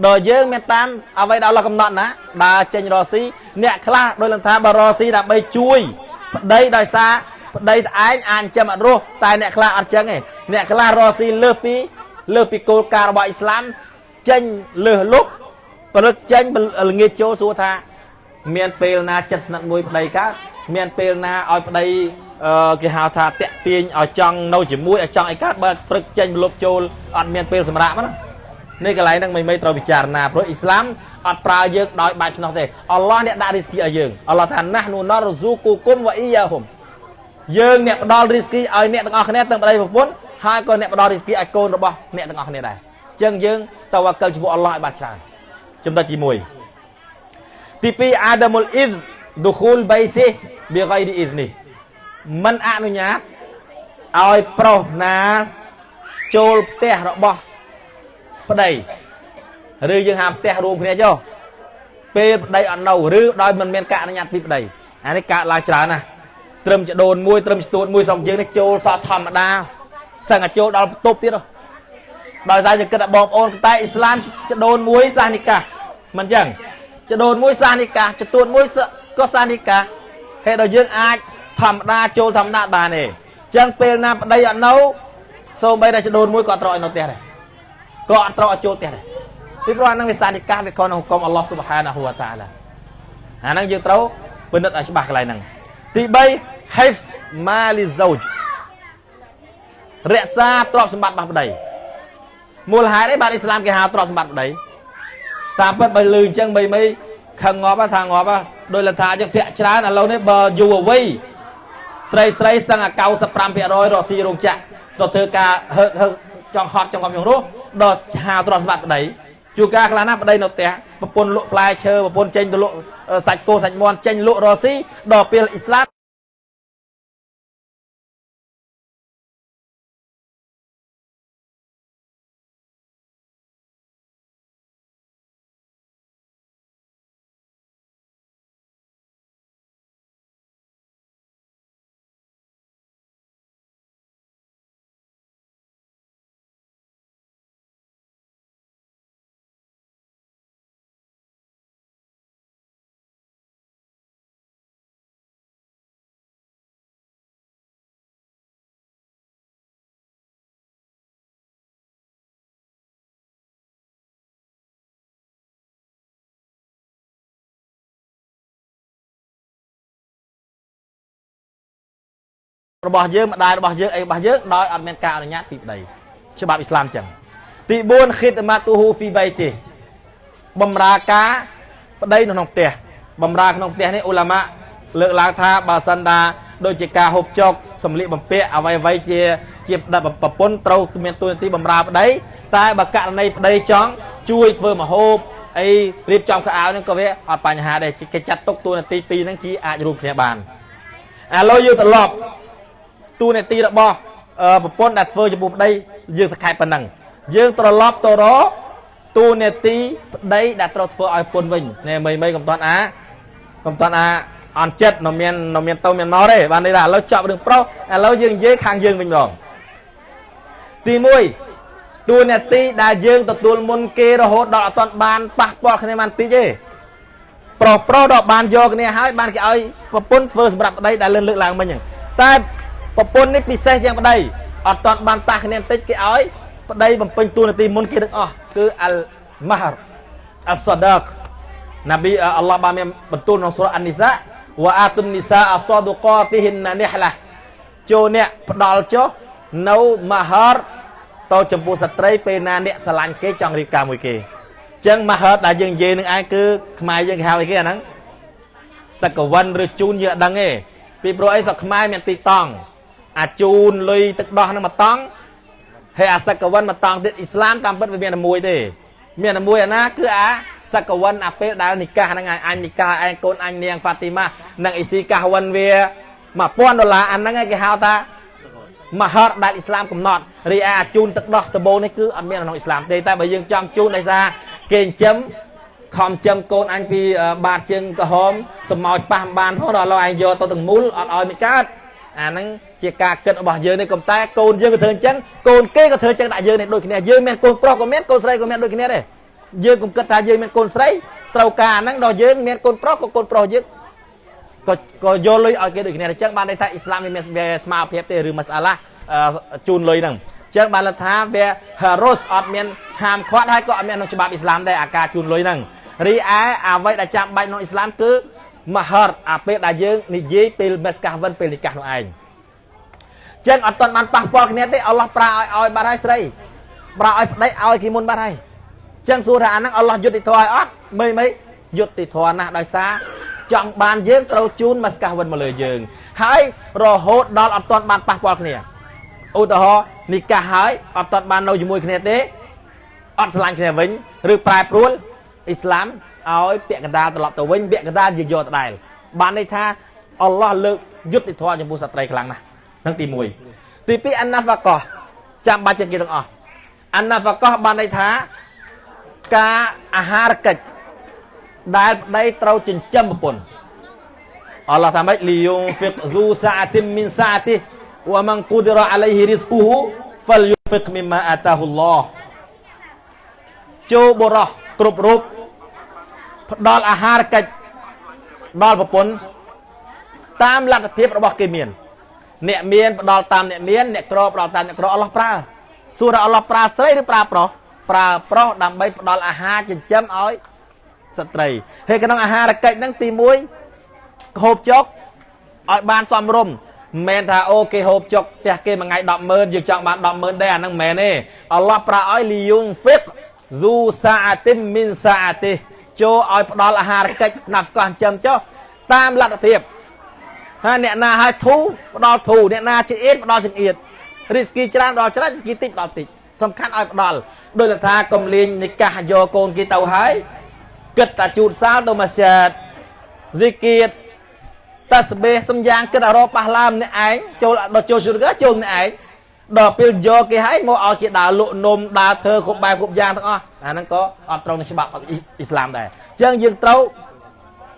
ដល់យើងមានតាមអ្វីដែលអល់ឡោះកំណត់ណាដើរចេញរស៊ីអ្នកខ្លះដោយលំថាបើរស៊ីដើម្បីជួយប្តីដោយសារប្តីតែឯងអាចចាំអត់រស់តែអ្នកខ្លះអត់ចឹងទេអ្នកខ្លះរស៊ីលើសពីលើសពីគោលការណ៍របស់អ៊ីស្លាមចេញលើសលុបព្រឹកចេញល្ងាចចូលសួរថា មានពេលណាចិត្តស្និទ្ធមួយប្តីកើតមានពេលណាឲ្យប្តី គេហៅថាតាក់ទាញឲ្យចង់នៅជាមួយឲ្យចង់ឲ្យកើតបើព្រឹកចេញលុបចូលអត់មានពេលសម្រាប់ណានេះកន្លែងហ្នឹងមិនមិនត្រូវពិចារណាព្រោះអ៊ីស្លាមអត់ប្រើយើងដោយបែបឆ្នោះទេអល់ឡោះអ្នកដាក់រីស្គីឲ្យយើងអល់ឡោះថាណាស់នូណរស៊ូគូគុំវ៉ាអ៊ីយ៉ាហុំយើងអ្នកផ្ដល់រីស្គីឲ្យអ្នកទាំងអស់គ្នាទាំងប្តីប្រពន្ធហើយក៏អ្នកផ្ដល់រីស្គីឲ្យកូនរបស់អ្នកទាំងអស់គ្នាដែរអញ្ចឹងយើងតវកិលចំពោះអល់ឡោះឲ្យបានច្រើនចំណុចទី1ទី2អាដាមុលអ៊ីសឌូខូលបៃទីប៊ីហ្គៃឌីអ៊ីសនេះ មិនអនុញ្ញាតឲ្យប្រុសណាចូលផ្ទះរបស់ប្តីឬយើងហាមផ្ទះរួមគ្នាចុះពេលប្តីអត់នៅឬដោយមិនមានការអនុញ្ញាតពីប្តីអានេះកើតឡើងច្រើនណាស់ត្រឹមចដូនមួយត្រឹមចទួតមួយស្រុកយើងនេះចូលសតធម្មតាសឹងតែចូលដល់បន្ទប់ទៀតដោយសារយើងគិតថាបងប្អូនតែអ៊ីស្លាមចដូនមួយសាសនិកាមិនចឹងចដូនមួយសាសនិកាចទួតមួយក៏សាសនិកាហេតុដល់យើងអាច ធម្មតាចូលធម្មតាបានទេចឹងពេលណាប្តីអត់នៅសូម្បីតែចដូនមួយក៏ត្រូវឲ្យនៅផ្ទះដែរក៏អត់ត្រូវឲ្យចូលផ្ទះដែរពីព្រោះអានឹងវាសានិកាវាខុសនឹងហុគមអល់ឡោះស៊ុបហានាហ៊ូវតាឡាអានឹងយើងត្រូវពិនិត្យឲ្យច្បាស់កន្លែងហ្នឹងទី3 hifz mali zawj រក្សាទ្រព្យសម្បត្តិរបស់ប្តីមូលហេតុអីបានអ៊ីស្លាមគេហៅទ្រព្យសម្បត្តិប្តីតាមពិតបើលឺអញ្ចឹងបីមីខឹងងាប់ថាងាប់ដោយលថាអញ្ចឹងធាក់ច្រើនឥឡូវនេះបើយូរអ្វី ស្រីស្រីសឹងអា95%រកស៊ីរោងចក្រទៅធ្វើការហើហឹកចង់ហត់ចង់កំយងរស់ដល់ហៅទ្រព្យសម្បត្តិប្តីជួការខ្លះណាប្តីនៅផ្ទះប្រពន្ធលក់ផ្លែឈើប្រពន្ធចេញទៅលក់សាច់គោសាច់មាន់ចេញលក់រស៊ីដល់ពេលអ៊ីស្លាម របស់យើងម្ដាយរបស់យើងអីរបស់យើងដោយអត់មានការអនុញ្ញាតពីប្តីច្បាប់អ៊ីស្លាមចឹងទី4 khidmatuhu fi baiti បំរើការប្តីនៅក្នុងផ្ទះបំរើក្នុងផ្ទះនេះអ៊ូឡាម៉ាលើកឡើងថាបើសិនថាដូចជាការហូបចុកសម្លៀកបំពាក់អ្វីអ្វីជាជាប្រពន្ធត្រូវមានទួនាទីបំរើប្តីតែបើករណីប្តីចង់ជួយធ្វើមហូបអីរៀបចំខោអាវហ្នឹងក៏វាអត់បញ្ហាដែរគេចាត់ទុកទួនាទីពីរហ្នឹងជាអាចរួមគ្នាបានឥឡូវយើងត្រឡប់ ទូនាទីរបស់ប្រពន្ធដែលធ្វើចំពោះប្តីយើងសង្ខេបប៉ុណ្ណឹងយើងត្រឡប់ទៅរកទូនេតិប្តីដែលត្រូវធ្វើឲ្យពុនវិញណែមីមីកំតាន់អាកំតាន់អាអន់ចិត្តនៅមាននៅមានទៅមានមកទេបានន័យថាឥឡូវចប់រឿងប្រុសឥឡូវយើងនិយាយខាងយើងវិញម្ដងទី1ទូនេតិដែលយើងទទួលមុនគេរហូតដល់អត់ទាន់បានប៉ះពាល់គ្នាបានតិចទេប្រុសប្រុសដល់បានយកគ្នាហើយបានគេឲ្យប្រពន្ធធ្វើសម្រាប់ប្តីដែលលើកលើកឡើងមិញហ្នឹងតែ ប្រពន្ធនេះពិសេសជាងប្តីអត់ទាន់បានប៉ះគ្នាបន្តិចគេឲ្យប្តីបំពេញតួនាទីមុនគេទាំងអស់គឺអលម៉ាហរអសដកណាប៊ីអល់ឡោះបានមានបន្ទូលក្នុងសូរអាននីសាវ៉ាអាតុននីសាអសដកទីហ៊ិនណានេះឡាចូលអ្នកផ្ដាល់ចុះនៅម៉ាហរទៅចំពោះស្ត្រីពេលណាអ្នកស្រឡាញ់គេចង់រៀបការមួយគេអញ្ចឹងម៉ាហរដែលយើងនិយាយនឹងឯងគឺខ្មែរយើងគេហៅអីគេអាហ្នឹងសកវិនឬជូនយើងអត់ដឹងទេពីព្រោះអីស្រុកខ្មែរមានទីតង់ អាជូនលុយទឹកដោះនឹងមកតង់ហើយអាសកវិនមកតង់ទៀតអ៊ីស្លាមតាមពិតវាមានតែមួយទេមានតែមួយអាណាគឺអាសកវិនអាពេលដែលនិកាសហ្នឹងអញនិកាសឯងកូនអញនាងហ្វាទីម៉ានិងអ៊ីស៊ីកាសវិនវា1000ដុល្លារអាហ្នឹងឯងគេហៅថាមហរដែលអ៊ីស្លាមកំណត់រីឯអាជូនទឹកដោះដបូងនេះគឺអត់មានក្នុងអ៊ីស្លាមទេតែបើយើងចង់ជូនដោយសារគេចិញ្ចឹមខំចិញ្ចឹមកូនអញពីបាតជើងក្រហមសម្ោចប៉ះបានផងដល់ឥឡូវឯងយកទៅទាំងមូលអត់ឲ្យមិនកើតអាហ្នឹង ជាការគិតរបស់យើងនេះកុំតែកូនយើងក៏ធ្វើអញ្ចឹងកូនគេក៏ធ្វើអញ្ចឹងដាក់យើងនេះដូចគ្នាយើងមានកូនប្រុសក៏មានកូនស្រីក៏មានដូចគ្នាដែរយើងកុំគិតថាយើងមានកូនស្រីត្រូវការហ្នឹងដល់យើងមានកូនប្រុសក៏កូនប្រុសយើងក៏ក៏យកលុយឲ្យគេដូចគ្នាអញ្ចឹងបានន័យថាអ៊ីស្លាមវាមានស្មារតីទេឬម៉ាសាឡាជូនលុយហ្នឹងអញ្ចឹងបានថាវាហារុសអត់មានហាមឃាត់ហើយក៏អត់មានក្នុងច្បាប់អ៊ីស្លាមដែរអាការជូនលុយហ្នឹងរីឯអ្វីដែលចាំបាច់ក្នុងអ៊ីស្លាមគឺមហរអាពេលដែលយើងនិយាយពេលមេសកាសវិនពេលនិកាសនោះឯង ចឹងអត់ទាន់បានប៉ះពាល់គ្នាទេអល់ឡោះប្រើឲ្យឲ្យបាត់ហើយស្រីប្រើឲ្យប្តីឲ្យគេមុនបាត់ហើយចឹងសួរថាអាហ្នឹងអល់ឡោះយុត្តិធម៌ឲ្យអត់មើលមើលយុត្តិធម៌ណាស់ដោយសារចង់បានយើងត្រូវជូនមេសកាសវិនមកលើយើង ហើយរហូតដល់អត់ទាន់បានប៉ះពាល់គ្នាឧទាហរណ៍និកាសហើយអត់ទាន់បាននៅជាមួយគ្នាទេអត់ឆ្លាញ់គ្នាវិញឬប្រែប្រួលអ៊ីស្លាមឲ្យពាក់កណ្ដាលត្រឡប់ទៅវិញពាក់កណ្ដាលយកយកដដែលបានន័យថាអល់ឡោះលើកយុត្តិធម៌ចំពោះស្ត្រីខ្លាំងណាស់ នឹងទី1ទី2អាណាហ្វាកោះចាំបាច់ជាងគេទាំងអស់អាណាហ្វាកោះបានន័យថាការអាហារកិច្ចដែលប្តីត្រូវចិញ្ចឹមប្រពន្ធអល់ឡោះថាម៉េចលីយុងហ្វិកស៊ូសាអាទីមីនសាអាទីវ៉ាម៉ាន់គូឌីរ៉ាអាឡៃហ៊ីរីស្គូហ៊ូហ្វលយុហ្វិកមីម៉ាអាតាហ៊ុឡោះចូលបរោះគ្រប់រូបផ្ដល់អាហារកិច្ចដល់ប្រពន្ធតាមលទ្ធភាពរបស់គេមាន អ្នកមានផ្ដល់តាមអ្នកមានអ្នកក្រផ្ដល់តាមអ្នកក្រអល់ឡោះប្រើសួរថាអល់ឡោះប្រើស្រីឬប្រើប្រុសប្រើប្រុសដើម្បីផ្ដល់អាហារចិញ្ចឹមឲ្យស្ត្រីហើយក្នុងអាហារកិច្ចហ្នឹងទី1ហូបចុកឲ្យបានសមរម្យមិនមែនថាអូគេហូបចុកផ្ទះគេមួយថ្ងៃ100000យើងចង់បាន100000ដែរអាហ្នឹងមិនមែនទេអល់ឡោះប្រើឲ្យលីយុងហ្វិកស៊ូសាអាទីមីនសាអាទីចូលឲ្យផ្ដល់អាហារកិច្ចណាស់ស្កោះចិញ្ចឹមចុះតាមលទ្ធភាព ហើយអ្នកណាឲ្យធូផ្ដល់ធូអ្នកណាជាអៀតផ្ដល់ជាអៀតរីស្គីច្រើនផ្ដល់ច្រើនរីស្គីតិចផ្ដល់តិចសំខាន់ឲ្យផ្ដល់ដោយថាកុំលេងនិកាសយកកូនគេទៅហើយគិតតែជូតសាលទៅមកសាទស៊ីគៀតតាស្បេះសំយ៉ាងគិតអរប៉ះឡាមអ្នកឯងចូលដល់ចូលជូរកាចូលអ្នកឯងដល់ពេលយកគេឲ្យមកឲ្យគេដើរលក់នំដើរធ្វើគ្រប់បែបគ្រប់យ៉ាងទាំងអស់អាហ្នឹងក៏អត់ត្រូវនឹងច្បាប់អ៊ីស្លាមដែរអញ្ចឹងយើងត្រូវ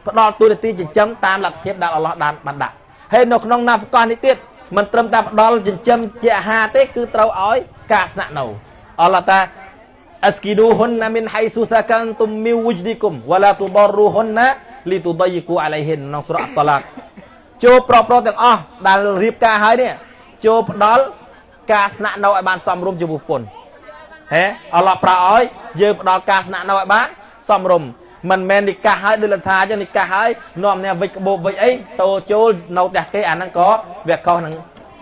ផ្ដល់ទូនាទីចិញ្ចឹមតាមលទ្ធភាពដែលអល់ឡោះបានបានដាក់ហើយនៅក្នុងណាហ្វកោះនេះទៀតមិនត្រឹមតែផ្ដល់ចិញ្ចឹមជាអាហារទេគឺត្រូវឲ្យការស្នាក់នៅអល់ឡោះតាអស្គីឌូហ៊ុនណាមីនហៃស៊ូសាកានទុំមីវុជឌីគុំវ៉ាឡាទូដរូហ៊ុនណាលីទូដៃគូអាឡៃហ៊ិនក្នុងសូរ៉ាតឡាកចូលប្រប្រទាំងអស់ដែលរៀបការហើយនេះចូលផ្ដល់ការស្នាក់នៅឲ្យបានសមរម្យចំពោះពុនហេអល់ឡោះប្រាឲ្យយើងផ្ដល់ការស្នាក់នៅឲ្យបានសមរម្យ មិនមែននិកាសហើយដូចលថាអញ្ចឹងនិកាសហើយនាំអ្នកវិចក្បោបវិចអីតោចូលនៅផ្ទះគេអាហ្នឹងក៏វាខុសនឹង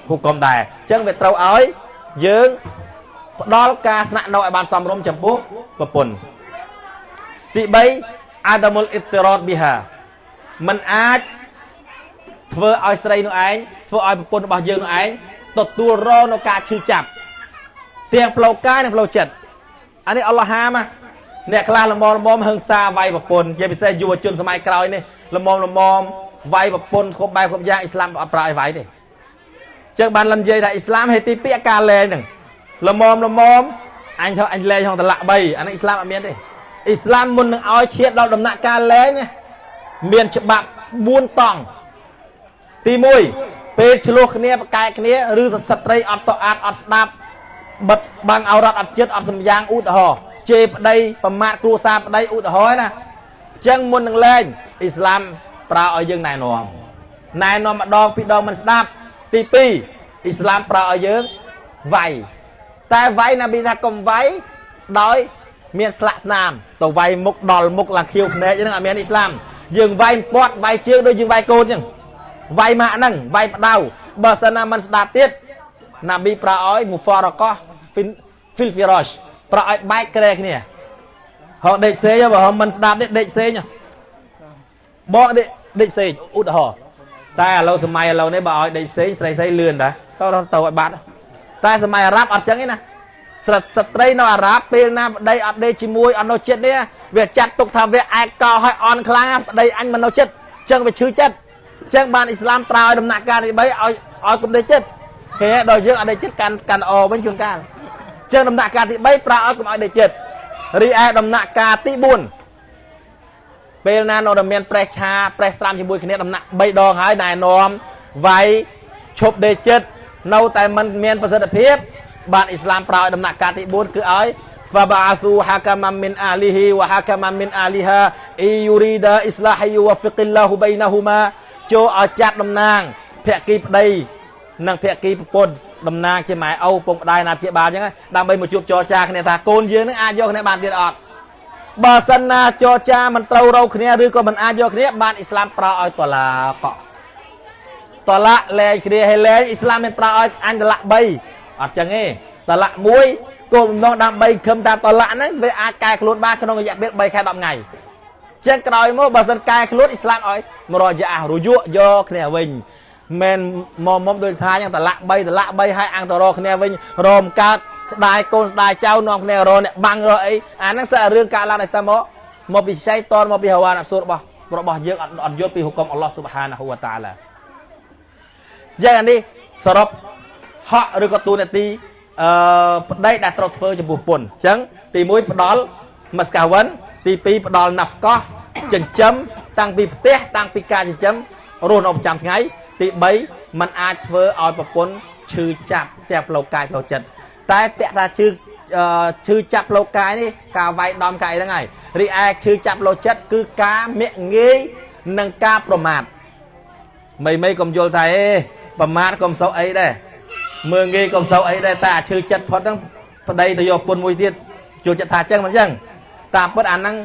ហុគមដែរអញ្ចឹងវាត្រូវឲ្យយើងផ្ដល់ការស្នាក់នៅឲ្យបានសមរម្យចំពោះប្រពន្ធទី3អាដាមុលអ៊ីតរ៉តប៊ីហាมันអាចធ្វើឲ្យស្រីនោះឯងធ្វើឲ្យប្រពន្ធរបស់យើងនោះឯងទទួលរងនៅការឈឺចាប់ទាំងផ្លូវកាយនិងផ្លូវចិត្តអានេះអល់ឡោះហាម អ្នកខ្លះលមមលមហឹងសាវាយប្រពន្ធជាពិសេសយុវជនសម័យក្រោយនេះលមមលមវាយប្រពន្ធគ្រប់បែបគ្រប់យ៉ាងអ៊ីស្លាមអត់ប្រើឲ្យវាយទេចឹងបានលំនិយាយថាអ៊ីស្លាមហេទីពាក្យការលែងហ្នឹងលមមលមអញថាអញលែងក្នុងតឡាក់3អានេះអ៊ីស្លាមអត់មានទេអ៊ីស្លាមមុននឹងឲ្យឈាតដល់ដំណាក់កាលលែងណាមានច្បាប់4តង់ទី1ពេលឆ្លោះគ្នាប្រកែកគ្នាឬសស្ត្រីអត់តអាតអត់ស្ដាប់បិទបាំងអរត់អត់ចិត្តអត់សម្យ៉ាងឧទាហរណ៍ ជេរប្តីប្រមាថគ្រួសារប្តីឧទាហរណ៍ណាអញ្ចឹងមុននឹងលែងអ៊ីស្លាមប្រើឲ្យយើងណែនាំណែនាំម្ដងពីរដងមិនស្ដាប់ទី2អ៊ីស្លាមប្រើឲ្យយើងវាយតែវាយណាប៊ីថាកុំវាយដោយមានស្លាកស្នាមទៅវាយមុខដល់មុខឡើងខៀវភ្នែកហ្នឹងអត់មានអ៊ីស្លាមយើងវាយពាត់វាយជើងដូចយើងវាយកូនអញ្ចឹងវាយម៉ាក់ហ្នឹងវាយផ្ដៅបើសិនណាមិនស្ដាប់ទៀតណាប៊ីប្រើឲ្យមូហ្វារកោះហ្វីលហ្វីរ៉ាស ប្រើឲ្យបែកក្រែគ្នាហោដេកផ្សេងបើហមមិនស្ដាប់ទេដេកផ្សេងបកដេកដេកផ្សេងឧទាហរណ៍តែឥឡូវសម័យឥឡូវនេះបើឲ្យដេកផ្សេងស្រីស្រីលឿនតាទៅទៅឲ្យបាត់តែសម័យអារ៉ាប់អត់ចឹងទេណាស្រិតស្ត្រីនៅអារ៉ាប់ពេលណាប្តីអត់ដេកជាមួយអត់នៅចិត្តនេះវាចាត់ទុកថាវាឯកកោឲ្យអន់ខ្លាំងប្តីអញមិននៅចិត្តចឹងវាឈឺចិត្តចឹងបានអ៊ីស្លាមប្រើឲ្យដំណាក់កាលទី3ឲ្យឲ្យគុំដេកចិត្តហេដល់យើងអត់ដេកចិត្តកាន់កាន់អវិញជួនកាល ចឹងដំណាក់កាលទី3ប្រើឲ្យកុំឲ្យដេកចិត្តរីឯដំណាក់កាលទី4ពេលណានៅតែមានប្រេះឆាប្រេះស្រាំជាមួយគ្នាដំណាក់3ដងហើយណែនាំវាយឈប់ដេកចិត្តនៅតែមិនមានប្រសិទ្ធភាពបានអ៊ីស្លាមប្រើឲ្យដំណាក់កាលទី4គឺឲ្យ فبعثوا حكما من اهله وحكما من اهلها اي يريد اصلاح يوفق الله بينهما ចូលឲ្យចាត់តំណាងភក្តីប្តីនិងភក្តីប្រពន្ធ តំណាងជាម៉ែឪពងប្តីណាព្យាបាលអញ្ចឹងដើម្បីមកជួបចរចាគ្នាថាកូនយើងនឹងអាចយកគ្នាបានទៀតអត់បើសិនណាចរចាមិនត្រូវរោគ្នាឬក៏មិនអាចយកគ្នាបានអ៊ីស្លាមប្រើឲ្យតឡាកតឡាលែងគ្នាឲ្យលែងអ៊ីស្លាមមានប្រើឲ្យអញតឡា3អត់ចឹងទេតឡាក់មួយគោលបំណងដើម្បីខឹមតាមតឡាក់ហ្នឹងវាអាចកែខ្លួនបានក្នុងរយៈពេល3ខែ10ថ្ងៃចឹងក្រោយមកបើសិនកែខ្លួនអ៊ីស្លាមឲ្យមករយៈរយុយកគ្នាវិញ មិនមកមុំដូចថាយ៉ាងតឡាក់3តឡាក់3ឲ្យអង្គទៅរកគ្នាវិញរមកើតស្ដាយកូនស្ដាយចៅនាំគ្នារអ្នកបាំងរអីអាហ្នឹងសិនរឿងកើតឡើងដោយសារមកមកពីឆៃតនមកពីហវ៉ានអសូររបស់របស់យើងអត់អត់យល់ពីហុកមអល់ឡោះស៊ុបហានហូវតាឡាយ៉ាងនេះសរុបហកឬក៏ទូនាទីអឺប្តីដែលត្រូវធ្វើចំពោះពុនអញ្ចឹងទី1ផ្ដល់មស្កាវិនទី2ផ្ដល់ណាហ្វកោះចិញ្ចឹមតាំងពីផ្ទះតាំងពីការចិញ្ចឹមរស់នៅប្រចាំថ្ងៃ ទី3มันអាចធ្វើឲ្យប្រពន្ធឈឺចាប់ទាំងផ្លូវកាយផ្លូវចិត្តតែពាក់ថាឈឺឈឺចាប់ផ្លូវកាយនេះការវាយដំកាយហ្នឹងហើយរីឯឈឺចាប់ផ្លូវចិត្តគឺការមាក់ងាយនិងការប្រមាថមីមីកុំយល់ថាអេប្រមាថកុំសូវអីដែរមើងងាយកុំសូវអីដែរតែអាឈឺចិត្តផុតហ្នឹងប្តីទៅយកពុនមួយទៀតចូលចិត្តថាអញ្ចឹងមិនអញ្ចឹងតាមពិតអាហ្នឹង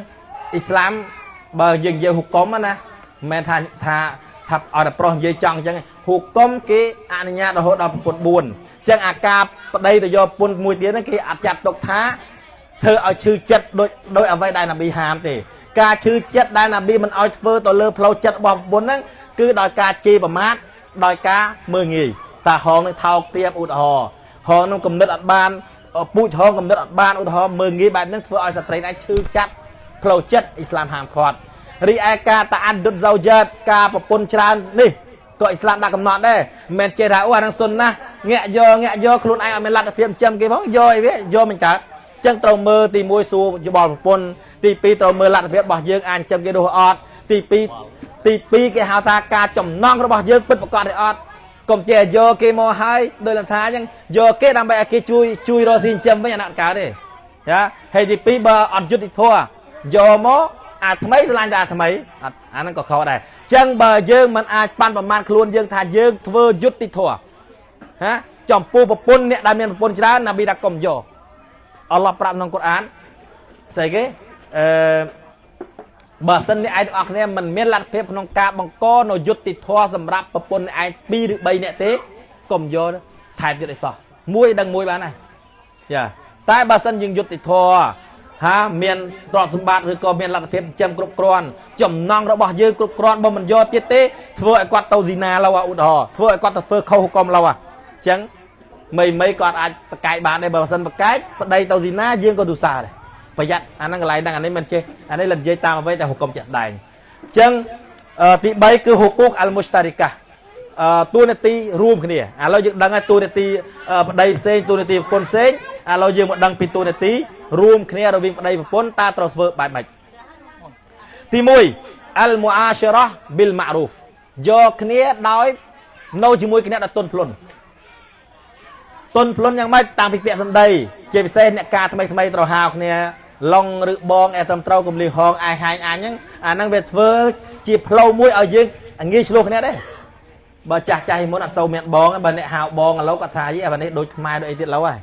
អ៊ីស្លាមបើយើងនិយាយហុកុំណាមិនមែនថាថា ថាឲ្យតែប្រុសនិយាយចង់អញ្ចឹងហុកុំគេអនុញ្ញាតរហូតដល់ប្រពន្ធ4អញ្ចឹងអាការប្តីទៅយកពុនមួយទៀតហ្នឹងគេអត់ចាត់ទុកថាធ្វើឲ្យឈឺចិត្តដោយដោយអ្វីដែលនប៊ីហាមទេការឈឺចិត្តដែលនប៊ីមិនឲ្យធ្វើទៅលើផ្លូវចិត្តរបស់ប្រពន្ធហ្នឹងគឺដោយការជេរប្រមាថដោយការមើងងាយតាហងនឹងថោកទាបឧទាហរណ៍ហងនឹងកំណត់អត់បានពូជហងកំណត់អត់បានឧទាហរណ៍មើងងាយបែបហ្នឹងធ្វើឲ្យស្ត្រីអាចឈឺចាប់ផ្លូវចិត្តអ៊ីស្លាមហាមឃាត់ រីឯការតាអាត់ឌុតហ្សូយ៉ាតការប្រពន្ធច្រើននេះក៏អ៊ីស្លាមដាក់កំណត់ដែរមិនមែនចេះថាអូអានឹងសុនណាងាក់យកងាក់យកខ្លួនឯងអត់មានលទ្ធភាពចិញ្ចឹមគេផងយកអីវាយកមិនកើតអញ្ចឹងត្រូវមើលទី1សួរយោបល់ប្រពន្ធទី2ត្រូវមើលលទ្ធភាពរបស់យើងអាចចិញ្ចឹមគេនោះអត់ទី2ទី2គេហៅថាការចំណងរបស់យើងពិតប្រកបទេអត់កុំចេះយកគេមកហើយដោយលំថាអញ្ចឹងយកគេដើម្បីឲ្យគេជួយជួយរកស៊ីចិញ្ចឹមវិញអាណាត់កើតទេចាហើយទី2បើអត់យុត្តិធម៌យកមក អាថ្មីស្រឡាញ់តែអាថ្មីអត់អាហ្នឹងក៏ខុសដែរអញ្ចឹងបើយើងមិនអាចប៉ាន់ប្រមាណខ្លួនយើងថាយើងធ្វើយុត្តិធម៌ហាចំពោះប្រពន្ធអ្នកដែលមានប្រពន្ធច្រើនណាប៊ីថាកុំយកអល់ឡោះប្រាប់ក្នុងកូរ៉ានស្អីគេអឺបើសិនអ្នកឯងទាំងអស់គ្នាមិនមានលទ្ធភាពក្នុងការបង្កនៅយុត្តិធម៌សម្រាប់ប្រពន្ធឯង2ឬ3នាក់ទេកុំយកថែមទៀតឲ្យសោះមួយដឹងមួយបានហើយចាតែបើសិនយើងយុត្តិធម៌ ហាមានទ្រព្យសម្បត្តិឬក៏មានលទ្ធភាពចិញ្ចឹមគ្រប់គ្រាន់ចំណងរបស់យើងគ្រប់គ្រាន់បើមិនយកទៀតទេធ្វើឲ្យគាត់ទៅស៊ីណាឡូវឧទាហរណ៍ធ្វើឲ្យគាត់ទៅធ្វើខុសហុកមឡូវអញ្ចឹងមីមីគាត់អាចប្រកែកបានដែរបើមិនសិនប្រកែកប្តីទៅស៊ីណាយើងក៏ទូសារដែរប្រយ័ត្នអាហ្នឹងកន្លែងហ្នឹងអានេះមិនចេះអានេះលនិយាយតាមអ្វីតែហុកមជាក់ស្ដែងអញ្ចឹងទី3គឺហុគូកអលមុស្តារីកាអឺតួនាទីរួមគ្នាឥឡូវយើងដឹងហើយតួនាទីប្តីផ្សេងតួនាទីប្រពន្ធផ្សេងឥឡូវយើងមកដឹងពីទូនាទី រួមគ្នារវាងប្តីប្រពន្ធតើត្រូវធ្វើបែបម៉េចទី1អលមូអាឈរ៉ះប៊ីលម៉ារូហ្វយកគ្នាដោយនៅជាមួយគ្នាដោយទុនភ្លុនទុនភ្លុនយ៉ាងម៉េចតាមពីពាក្យសម្ដីជាពិសេសអ្នកការថ្មីថ្មីត្រូវហៅគ្នាឡុងឬបងអែត្រឹមត្រូវកំលីហងអាយហាញអញហ្នឹងអាហ្នឹងវាធ្វើជាផ្លូវមួយឲ្យយើងងាយឆ្លោះគ្នាដែរបើចាស់ចាស់មុនអត់សូវមានបងបើអ្នកហៅបងឥឡូវគាត់ថាយីអានេះដូចខ្មែរដូចអីទៀតឡូវហើយ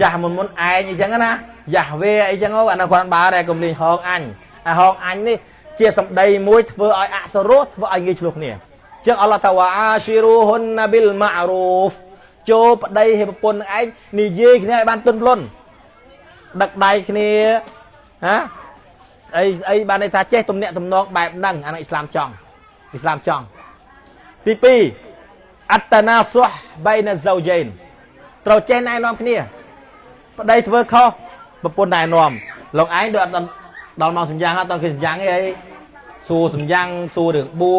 ចាស់មុនមុនឯងអញ្ចឹងណាយ៉ាស់វេអីចឹងអានោះគាត់បើដែរកំលីហងអញអាហងអញនេះជាសម្ដីមួយធ្វើឲ្យអសរោះធ្វើឲ្យងាយឆ្លោះគ្នាចឹងអល់ឡោះតាវ៉ាអាស៊ីរូហ៊ុនណាប៊ីលម៉ារូហ្វចូលប្តីឲ្យប្រពន្ធនឹងឯងនិយាយគ្នាឲ្យបានទន់ភ្លន់ដឹកដៃគ្នាហាអីអីបានន័យថាចេះទំនាក់ទំនងបែបហ្នឹងអានោះអ៊ីស្លាមចង់អ៊ីស្លាមចង់ទី2អត្តណាសុះបៃណាហ្សូជេនត្រូវចេះណែនាំគ្នា ប្តីធ្វើខុសប្រពន្ធណែនាំលោកឯងដូចអត់ដល់មកសម្យ៉ាងអត់ដល់គេសម្យ៉ាងអីអីសួរសម្យ៉ាងសួររឿងបួ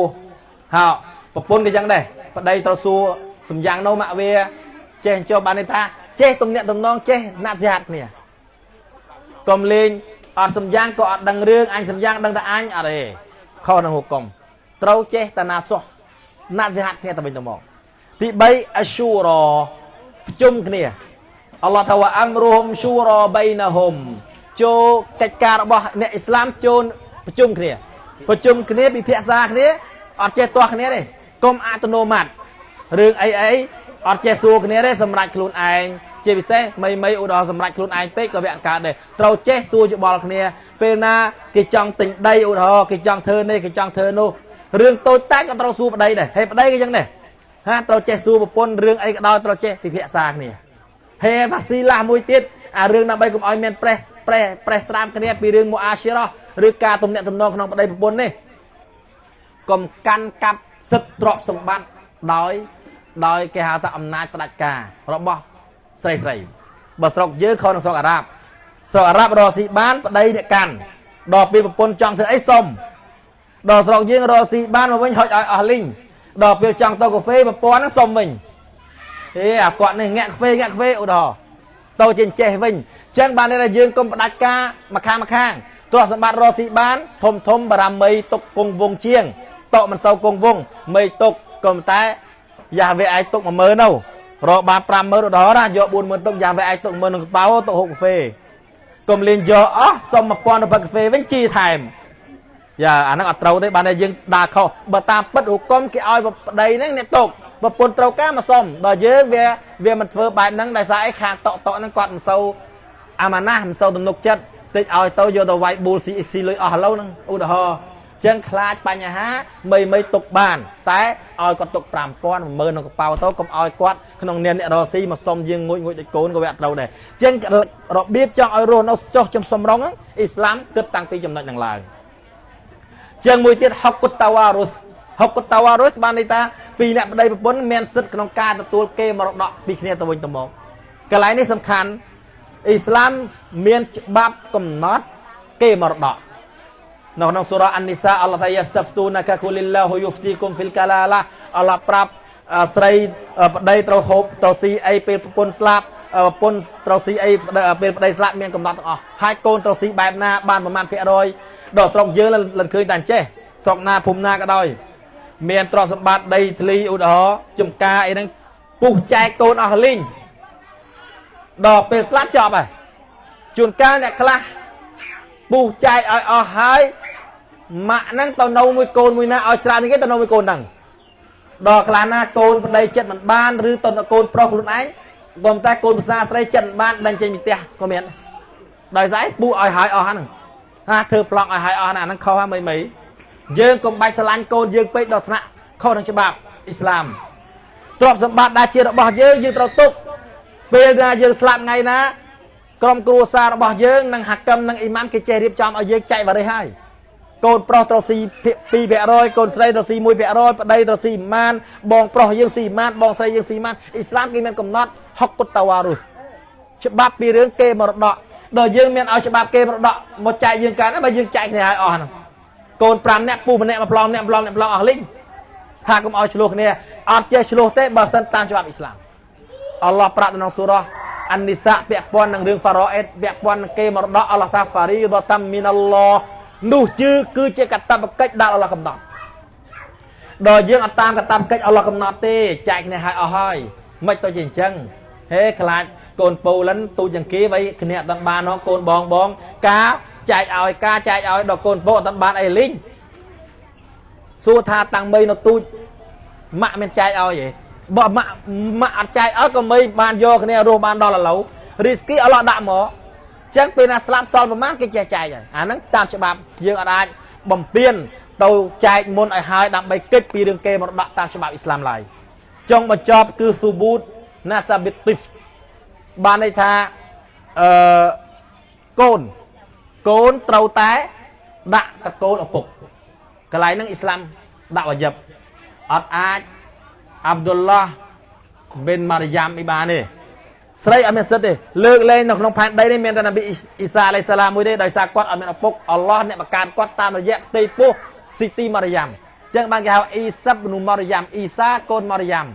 ហៅប្រពន្ធក៏ចឹងដែរប្តីត្រូវសួរសម្យ៉ាងនោះម៉ាក់វាចេះចុះបានន័យថាចេះទំនាក់ទំនងចេះណាត់សិហាត់គ្នាកុំលេងអត់សម្យ៉ាងក៏អត់ដឹងរឿងអញសម្យ៉ាងដឹងតែអញអត់ទេខុសនឹងហុកុំត្រូវចេះតាណាសុះណាត់សិហាត់គ្នាទៅវិញទៅមកទី3អឈូរប្រជុំគ្នា អល់ឡោះថាវ៉ាអាំរុហុមឈូរបៃណាហុំចូលកិច្ចការរបស់អ្នកអ៊ីស្លាមចូលប្រជុំគ្នាប្រជុំគ្នាពិភាក្សាគ្នាអត់ចេះទាស់គ្នាទេកុំអត្តនោម័តរឿងអីអីអត់ចេះសួរគ្នាទេសម្រាប់ខ្លួនឯងជាពិសេសមីមីឧទាហរណ៍សម្រាប់ខ្លួនឯងពេកក៏វាអត់កើតដែរត្រូវចេះសួរយោបល់គ្នា ពេលណាគេចង់ទិញដីឧទាហរណ៍គេចង់ធ្វើនេះគេចង់ធ្វើនោះរឿងតូចតាចក៏ត្រូវសួរប្តីដែរហេប្តីក៏ចឹងដែរហាត្រូវចេះសួរប្រពន្ធរឿងអីក៏ដោយត្រូវចេះពិភាក្សាគ្នា ហេវ៉ាស៊ីឡាមួយទៀតអារឿងដើម្បីកុំឲ្យមានប្រេសប្រេសប្រេសស្រាមគ្នាពីរឿងមូអាស៊ីរ៉ឬការទំនាក់ទំនងក្នុងប្តីប្រពន្ធនេះកុំកាន់កាប់សិទ្ធិទ្រព្យសម្បត្តិដោយ ដោយគេហៅថាអំណាចផ្ដាច់ការរបស់ស្រីស្រីបើស្រុកយើងខុសនឹងស្រុកអារ៉ាប់ស្រុកអារ៉ាប់រកស៊ីបានប្តីអ្នកកាន់ដល់ពេលប្រពន្ធចង់ធ្វើអីសុំដល់ស្រុកយើងរកស៊ីបានមកវិញហុចឲ្យអស់លីងដល់ពេលចង់ទៅកាហ្វេប្រពន្ធហ្នឹងសុំវិញ ហេអាគាត់នេះងាក់កាហ្វេងាក់កាហ្វេឧទាហរណ៍ទៅជាចេះវិញអញ្ចឹងបានន័យថាយើងកុំផ្ដាច់ការមកខាងមកខាងទ្រព្យសម្បត្តិរកស៊ីបាន ធំធំបារាមីទុកគង់វងជាងតកមិនសូវគង់វងមីទុកក៏តែយ៉ាវាឯងទុក10000នៅរកបាន50000ឧទាហរណ៍ណាយក40000ទុកយ៉ាវាឯងទុក10000ក្នុងកប៉ៅទុកហូបកាហ្វេកុំលេងយកអស់សុំ1000ទៅកាហ្វេវិញជីថែមយ៉ាអាហ្នឹងអត់ត្រូវទេបានតែយើងដើរខុសបើតាមពិតហុកុំគេឲ្យប្តីហ្នឹងអ្នកទុក ប្រពន្ធត្រូវការមកសុំដល់យើងវាវាមិនធ្វើបែបហ្នឹងដោយសារអីខាងតកតកហ្នឹងគាត់មិនសូវអាម៉ាណាស់មិនសូវទំនុកចិត្តតិចឲ្យទៅយកទៅវាយប៊ូលស៊ីស៊ីលុយអស់ឥឡូវហ្នឹងឧទាហរណ៍ចឹងខ្លាចបញ្ហាមីមីទុកបាន តែឲ្យគាត់ទុក5000 10000ក្នុងកប៉ៅទៅកុំឲ្យគាត់ក្នុងនាមអ្នករស៊ីមកសុំយើងងួចងួចដូចកូនក៏វាអត់ត្រូវដែរចឹងរបៀបចង់ឲ្យរស់នៅចុះចំសំរងអ៊ីស្លាមគិតតាំងពីចំណុចហ្នឹងឡើងចឹងមួយទៀតហុកគុតតាវ៉ារុស ហុកគុតតាវ៉ារុសបានន័យថាពីអ្នកប្តីប្រពន្ធមានសិទ្ធិក្នុងការទទួលគេមរតកពីគ្នាទៅវិញទៅមកកន្លែងនេះសំខាន់អ៊ីស្លាមមានច្បាប់កំណត់គេមរតកនៅក្នុងសូរ៉ាអាននីសាអល់ឡោះថាយ៉ាស្តាហ្វទូណាកាគូលីឡាហ៊ូយូហ្វទីគុំហ្វីលកាឡាឡាអល់ឡោះប្រាប់ស្រីប្តីត្រូវហូបត្រូវស៊ីអីពេលប្រពន្ធស្លាប់ប្រពន្ធត្រូវស៊ីអីពេលប្តីស្លាប់មានកំណត់ទាំងអស់ហើយកូនត្រូវស៊ីបែបណាបានប្រមាណភាគរយដល់ស្រុកយើងលិនឃើញតែចេះស្រុកណាភូមិណាក៏ដោយ មានទ្រព្យសម្បត្តិដីធ្លីឧទាហរណ៍ចំការអីហ្នឹងពុះចែកកូនអស់លីងដល់ពេលស្លាប់ចប់ហើយជួនកាលអ្នកខ្លះពុះចែកឲ្យអស់ហើយម៉ាក់ហ្នឹងទៅនៅមួយកូនមួយណាឲ្យច្រើនគេទៅនៅមួយកូនហ្នឹងដល់ខ្លះណាកូនប្តីចិត្តមិនបានឬទៅកូនប្រុសខ្លួនឯងក៏តែកូនភាសាស្រីចិត្តមិនបានដេញចេញពីផ្ទះក៏មានដោយសារពុះឲ្យហើយអស់ហ្នឹងហាធ្វើប្លង់ឲ្យហើយអស់ណាហ្នឹងខុសហើយមិនមិន យើងកុំបាច់ស្រឡាញ់កូនយើងពេកដល់ថ្នាក់ខុសនឹងច្បាប់អ៊ីស្លាមទ្រព្យសម្បត្តិដែលជារបស់យើងយើងត្រូវទុកពេលណាយើងស្លាប់ថ្ងៃណាក្រុមគ្រួសាររបស់យើងនិងហាកឹមនិងអ៊ីម៉ាមគេចេះរៀបចំឲ្យយើងចែកវ៉ារីហើយកូនប្រុសត្រូវស៊ី2%កូនស្រីត្រូវស៊ី1%ប្តីត្រូវស៊ីម៉ានបងប្រុសយើងស៊ីម៉ានបងស្រីយើងស៊ីម៉ានអ៊ីស្លាមគេមានកំណត់ហុកគុតតាវ៉ារុសច្បាប់ពីរឿងគេមរតកដល់យើងមានឲ្យច្បាប់គេមរតកមកចែកយើងកាន់បើយើងចែកគ្នាឲ្យអស់ហ្នឹង កូន5នាក់ពូម្នាក់មួយប្លង់ម្នាក់ប្លង់ម្នាក់ប្លង់អស់លីងថាកុំឲ្យឆ្លោះគ្នាអត់ចេះឆ្លោះទេបើសិនតាមច្បាប់អ៊ីស្លាមអល់ឡោះប្រាប់នៅក្នុងសូរ៉ាអានិសាពាក់ព័ន្ធនឹងរឿងហ្វារ៉អេតពាក់ព័ន្ធនឹងគេមរតកអល់ឡោះតាហ្វារីដតាំមីនអល់ឡោះនោះជឿគឺជាកតបកិច្ចដែលអល់ឡោះកំណត់ដល់យើងអត់តាមកតបកិច្ចអល់ឡោះកំណត់ទេចែកគ្នាឲ្យអស់ហើយមិនទៅជាអញ្ចឹងហេខ្លាចកូនពូលិនទូចយ៉ាងគេវៃគ្នាអត់បានហងកូនបងបង ការ ចែកឲ្យការចែកឲ្យដល់កូនពូអត់បានអីលីងសួរថាតាំងមីនៅទូចម៉ាក់មានចែកឲ្យទេបើម៉ាក់ម៉ាក់អត់ចែកឲ្យក៏មិនបានយកគ្នារស់បានដល់ឥឡូវរីស្គីអល់ឡោះដាក់មកចឹងពេលណាស្លាប់សល់ប្រមាណគេចេះចែកហើយអាហ្នឹងតាមច្បាប់យើងអត់អាចបំពេញទៅចែកមុនឲ្យហើយដើម្បីគិតពីរឿងគេមរតកតាមច្បាប់អ៊ីស្លាមឡើយចុងបញ្ចប់គឺស៊ូប៊ូតណាសាប៊ីទីហ្វបានន័យថាអឺកូន កូនត្រូវតែដាក់តកូលឪពុកកន្លែងហ្នឹងអ៊ីស្លាមដាក់វ៉ាជីបអត់អាចអាប់ឌុលឡោះប៊ិនម៉ារីយ៉ាំអ៊ីបានទេស្រីអត់មានសិទ្ធទេលើកលែងនៅក្នុងផែនដីនេះមានតែនប៊ីអ៊ីសាអាឡៃសាឡាមមួយទេដោយសារគាត់អត់មានឪពុកអល់ឡោះអ្នកបង្កើតគាត់តាមរយៈផ្ទៃពោះស៊ីទីម៉ារីយ៉ាំអញ្ចឹងបានគេហៅអ៊ីសាប៊នូម៉ារីយ៉ាំអ៊ីសាកូនម៉ារីយ៉ាំ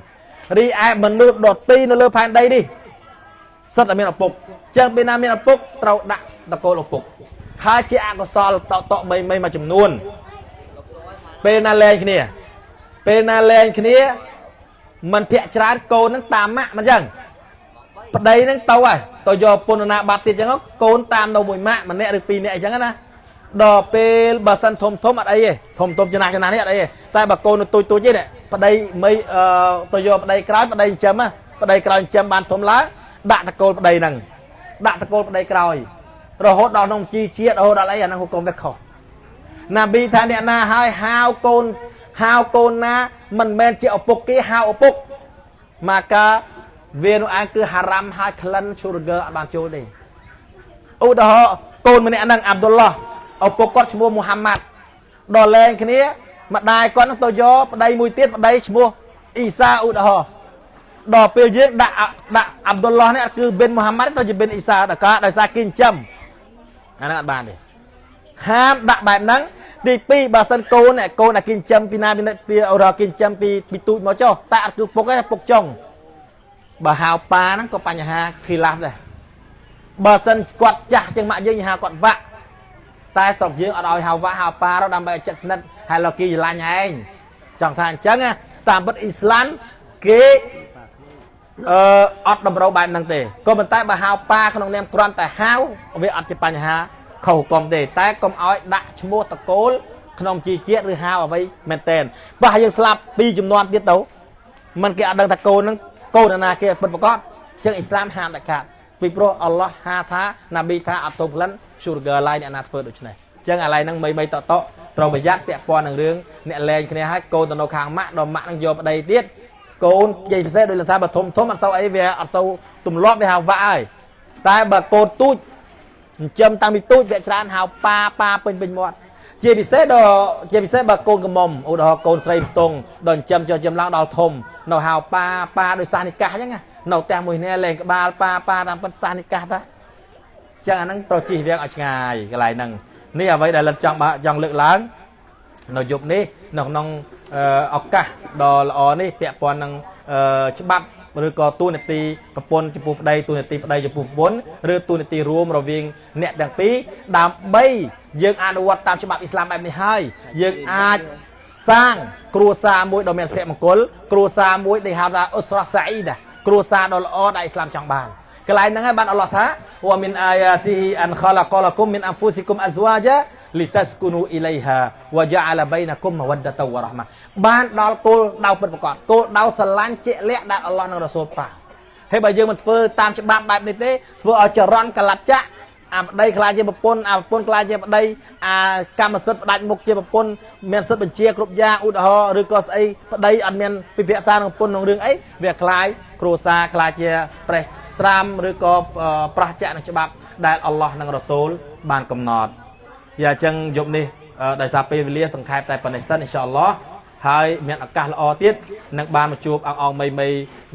រីឯមនុស្សដទីនៅលើផែនដីនេះសិទ្ធតែមានឪពុកអញ្ចឹងពេលណាមានឪពុកត្រូវដាក់តកូលឪពុក ហើយជាអកុសលតតមីមីមួយចំនួន ពេលណាលែងគ្នា ពេលណាលែងគ្នាมันភាកច្រើនកូននឹងតាមម៉ាក់មិនអញ្ចឹងប្តីនឹងទៅហើយទៅយកពុនណាបាត់ទៀតអញ្ចឹងកូនតាមនៅមួយម៉ាក់ម្នាក់ឬពីរនាក់អញ្ចឹងណាដល់ពេលបើសិនធំធំអត់អីទេធំធំចំណាស់ចំណាស់នេះអត់អីទេតែបើកូននៅទូចទូចទេប្តីមិនអឺទៅយកប្តីក្រោយប្តីចិញ្ចឹមប្តីក្រោយចិញ្ចឹមបានធំឡើងដាក់តកូលប្តីហ្នឹងដាក់តកូលប្តីក្រោយ រហូតដល់ក្នុងជីជាតិរហូតដល់អីអាហ្នឹងហុកុំវាខុសណាប៊ីថាអ្នកណាហើយហៅកូនហៅកូនណាមិនមែនជាឪពុកគេហៅឪពុកម៉ាកាវានោះឯងគឺហារ៉ាំហើយក្លិនឈូរហ្គើអត់បានចូលទេឧទាហរណ៍កូនម្នាក់ហ្នឹងអាប់ឌុលឡោះឪពុកគាត់ឈ្មោះមូហាម៉ាត់ដល់លែងគ្នាម្ដាយគាត់នឹងទៅយកប្តីមួយទៀតប្តីឈ្មោះអ៊ីសាឧទាហរណ៍ដល់ពេលយើងដាក់ដាក់អាប់ឌុលឡោះនេះគឺប៊ិនមូហាម៉ាត់ទៅជាប៊ិនអ៊ីសាដល់ការដោយសារគេចិញ្ចឹម អាហ្នឹងអត់បានទេហាមដាក់បែបហ្នឹងទី2បើសិនកូនកូនដែលគេចិញ្ចឹមពីណាពីរកគេចិញ្ចឹមពីពីទូចមកចុះតែអត់គឺពុកទេពុកចុងបើហៅប៉ាហ្នឹងក៏បញ្ហាខីឡាស់ដែរបើសិនគាត់ចាស់ជាងម៉ាក់យើងហៅគាត់វាក់តែស្រុកយើងអត់ឲ្យហៅវាក់ហៅប៉ាទៅដើម្បីឲ្យចិត្តស្និទ្ធហើយលោកគីច្រឡាញ់ឯងចង់ថាអញ្ចឹងតាមពិតអ៊ីស្លាមគេ អឺអត់តម្រូវបែបហ្នឹងទេក៏ប៉ុន្តែបើហៅប៉ាក្នុងនាមគ្រាន់តែហៅវាអត់ជាបញ្ហាខុសកុំទេតែកុំឲ្យដាក់ឈ្មោះតកូលក្នុងជីជាតិឬហៅអ្វីមែនតែនបើយើងស្លាប់ពីចំនួនទៀតទៅมันគេអត់ដឹងថាកូនហ្នឹងកូនណាគេពិតប្រកបជាងអ៊ីស្លាមហាមដាច់ខាតពីព្រោះអល់ឡោះហាថាណាប៊ីថាអត់ទុំក្លិន sugar line អ្នកណាធ្វើដូច្នេះអញ្ចឹងអាឡៃហ្នឹងមីមីតតត្រូវប្រយ័ត្នពាក់ព័ន្ធនឹងរឿងអ្នកលែងគ្នាហើយកូនទៅនៅខាងម៉ាក់ដល់ម៉ាក់នឹងយកប្តីទៀត កូននិយាយពិសេសដូចថាបើធំធំអត់សូវអីវាអត់សូវទម្លាប់វាហៅវ៉ាក់ហើយតែបើកូនទូចចិញ្ចឹមតាំងពីទូចវាច្រើនហៅប៉ាប៉ាពេញពេញមាត់ជាពិសេសដល់ជាពិសេសបើកូនកំមុំឧទាហរណ៍កូនស្រីផ្ទងដល់ចិញ្ចឹមចុះចិញ្ចឹមឡើងដល់ធំនៅហៅប៉ាប៉ាដោយសាសនិកាសអញ្ចឹងនៅផ្ទះមួយនេះលេងក្បាលប៉ាប៉ាតាមពិតសាសនិកាសតាចឹងអាហ្នឹងត្រូវជិះវាងឲ្យឆ្ងាយកន្លែងហ្នឹងនេះអ្វីដែលលិតចង់ចង់លើកឡើងនៅយប់នេះនៅក្នុង ឱកាសដ៏ល្អនេះពាក់ព័ន្ធនឹងច្បាប់ឬក៏ទូនាទីប្រពន្ធចំពោះប្តីទូនាទីប្តីចំពោះប្រពន្ធឬទូនាទីរួមរវាងអ្នកទាំងពីរដើម្បីយើងអនុវត្តតាមច្បាប់អ៊ីស្លាមបែបនេះហើយយើងអាចសាងគ្រួសារមួយដ៏មានសុភមង្គលគ្រួសារមួយដែលហៅថាអ៊ុសរ៉ាសាអ៊ីដាគ្រួសារដ៏ល្អដែលអ៊ីស្លាមចង់បានកន្លែងហ្នឹងហើយបានអល់ឡោះថាវ៉ាមីនអាយ៉ាទីហ៊ីអានខឡាកលគុំមីនអានហ្វូស៊ីគុំអាហ្វាជា លីតាស្គូនូអ៊ីឡៃហាវ៉ាជាអាឡាបៃណាគុំមវ៉ាដតវ៉ារ៉ហ្មាបានដល់គោលដៅពិតប្រកបគោលដៅស្រឡាញ់ជាក់លាក់ដែលអល់ឡោះនិងរ៉ាស៊ូលប្រាហើយបើយើងមិនធ្វើតាមច្បាប់បែបនេះទេធ្វើឲ្យចរន្តកលាប់ចាក់អាប្តីខ្លាចជាប្រពន្ធអាប្រពន្ធខ្លាចជាប្តីអាកម្មសិទ្ធិផ្ដាច់មុខជាប្រពន្ធមានសិទ្ធិបញ្ជាគ្រប់យ៉ាងឧទាហរណ៍ឬក៏ស្អីប្តីអត់មានពិភាក្សានឹងប្រពន្ធក្នុងរឿងអីវាខ្លាចគ្រួសារខ្លាចជាប្រេះស្រាមឬក៏ប្រះចាក់នឹងច្បាប់ដែលអល់ឡោះនិងរ៉ាស៊ូលបានកំណត់ យ៉ាអញ្ចឹងយប់នេះដោយសារពេលវេលាសង្ខេបតែប៉ុណ្ណេះសិនអ៊ីនសាអល់ឡោះហើយមានឱកាសល្អទៀតនឹងបានមកជួបអង្អងមីមី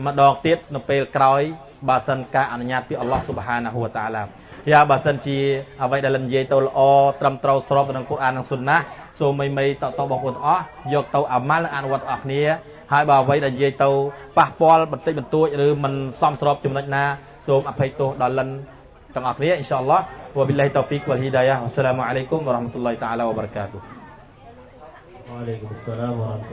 ម្ដងទៀតនៅពេលក្រោយបើសិនការអនុញ្ញាតពីអល់ឡោះស៊ុបហានាហ៊ូវតាឡាយ៉ាបើសិនជាអ្វីដែលលឹមនិយាយទៅល្អត្រឹមត្រូវស្របទៅនឹងកូអាននិងស៊ុនណាសូមមីមីតតបងប្អូនទាំងអស់យកទៅអាម៉ាល់និងអនុវត្តទាំងអស់គ្នាហើយបើអ្វីដែលនិយាយទៅប៉ះពាល់បន្តិចបន្តួចឬមិនសមស្របចំណុចណាសូមអភ័យទោសដល់លិន Kang Akhliya insyaAllah. Wabillahi taufiq wal hidayah. Wassalamualaikum warahmatullahi taala wabarakatuh. Waalaikumsalam warahmatullahi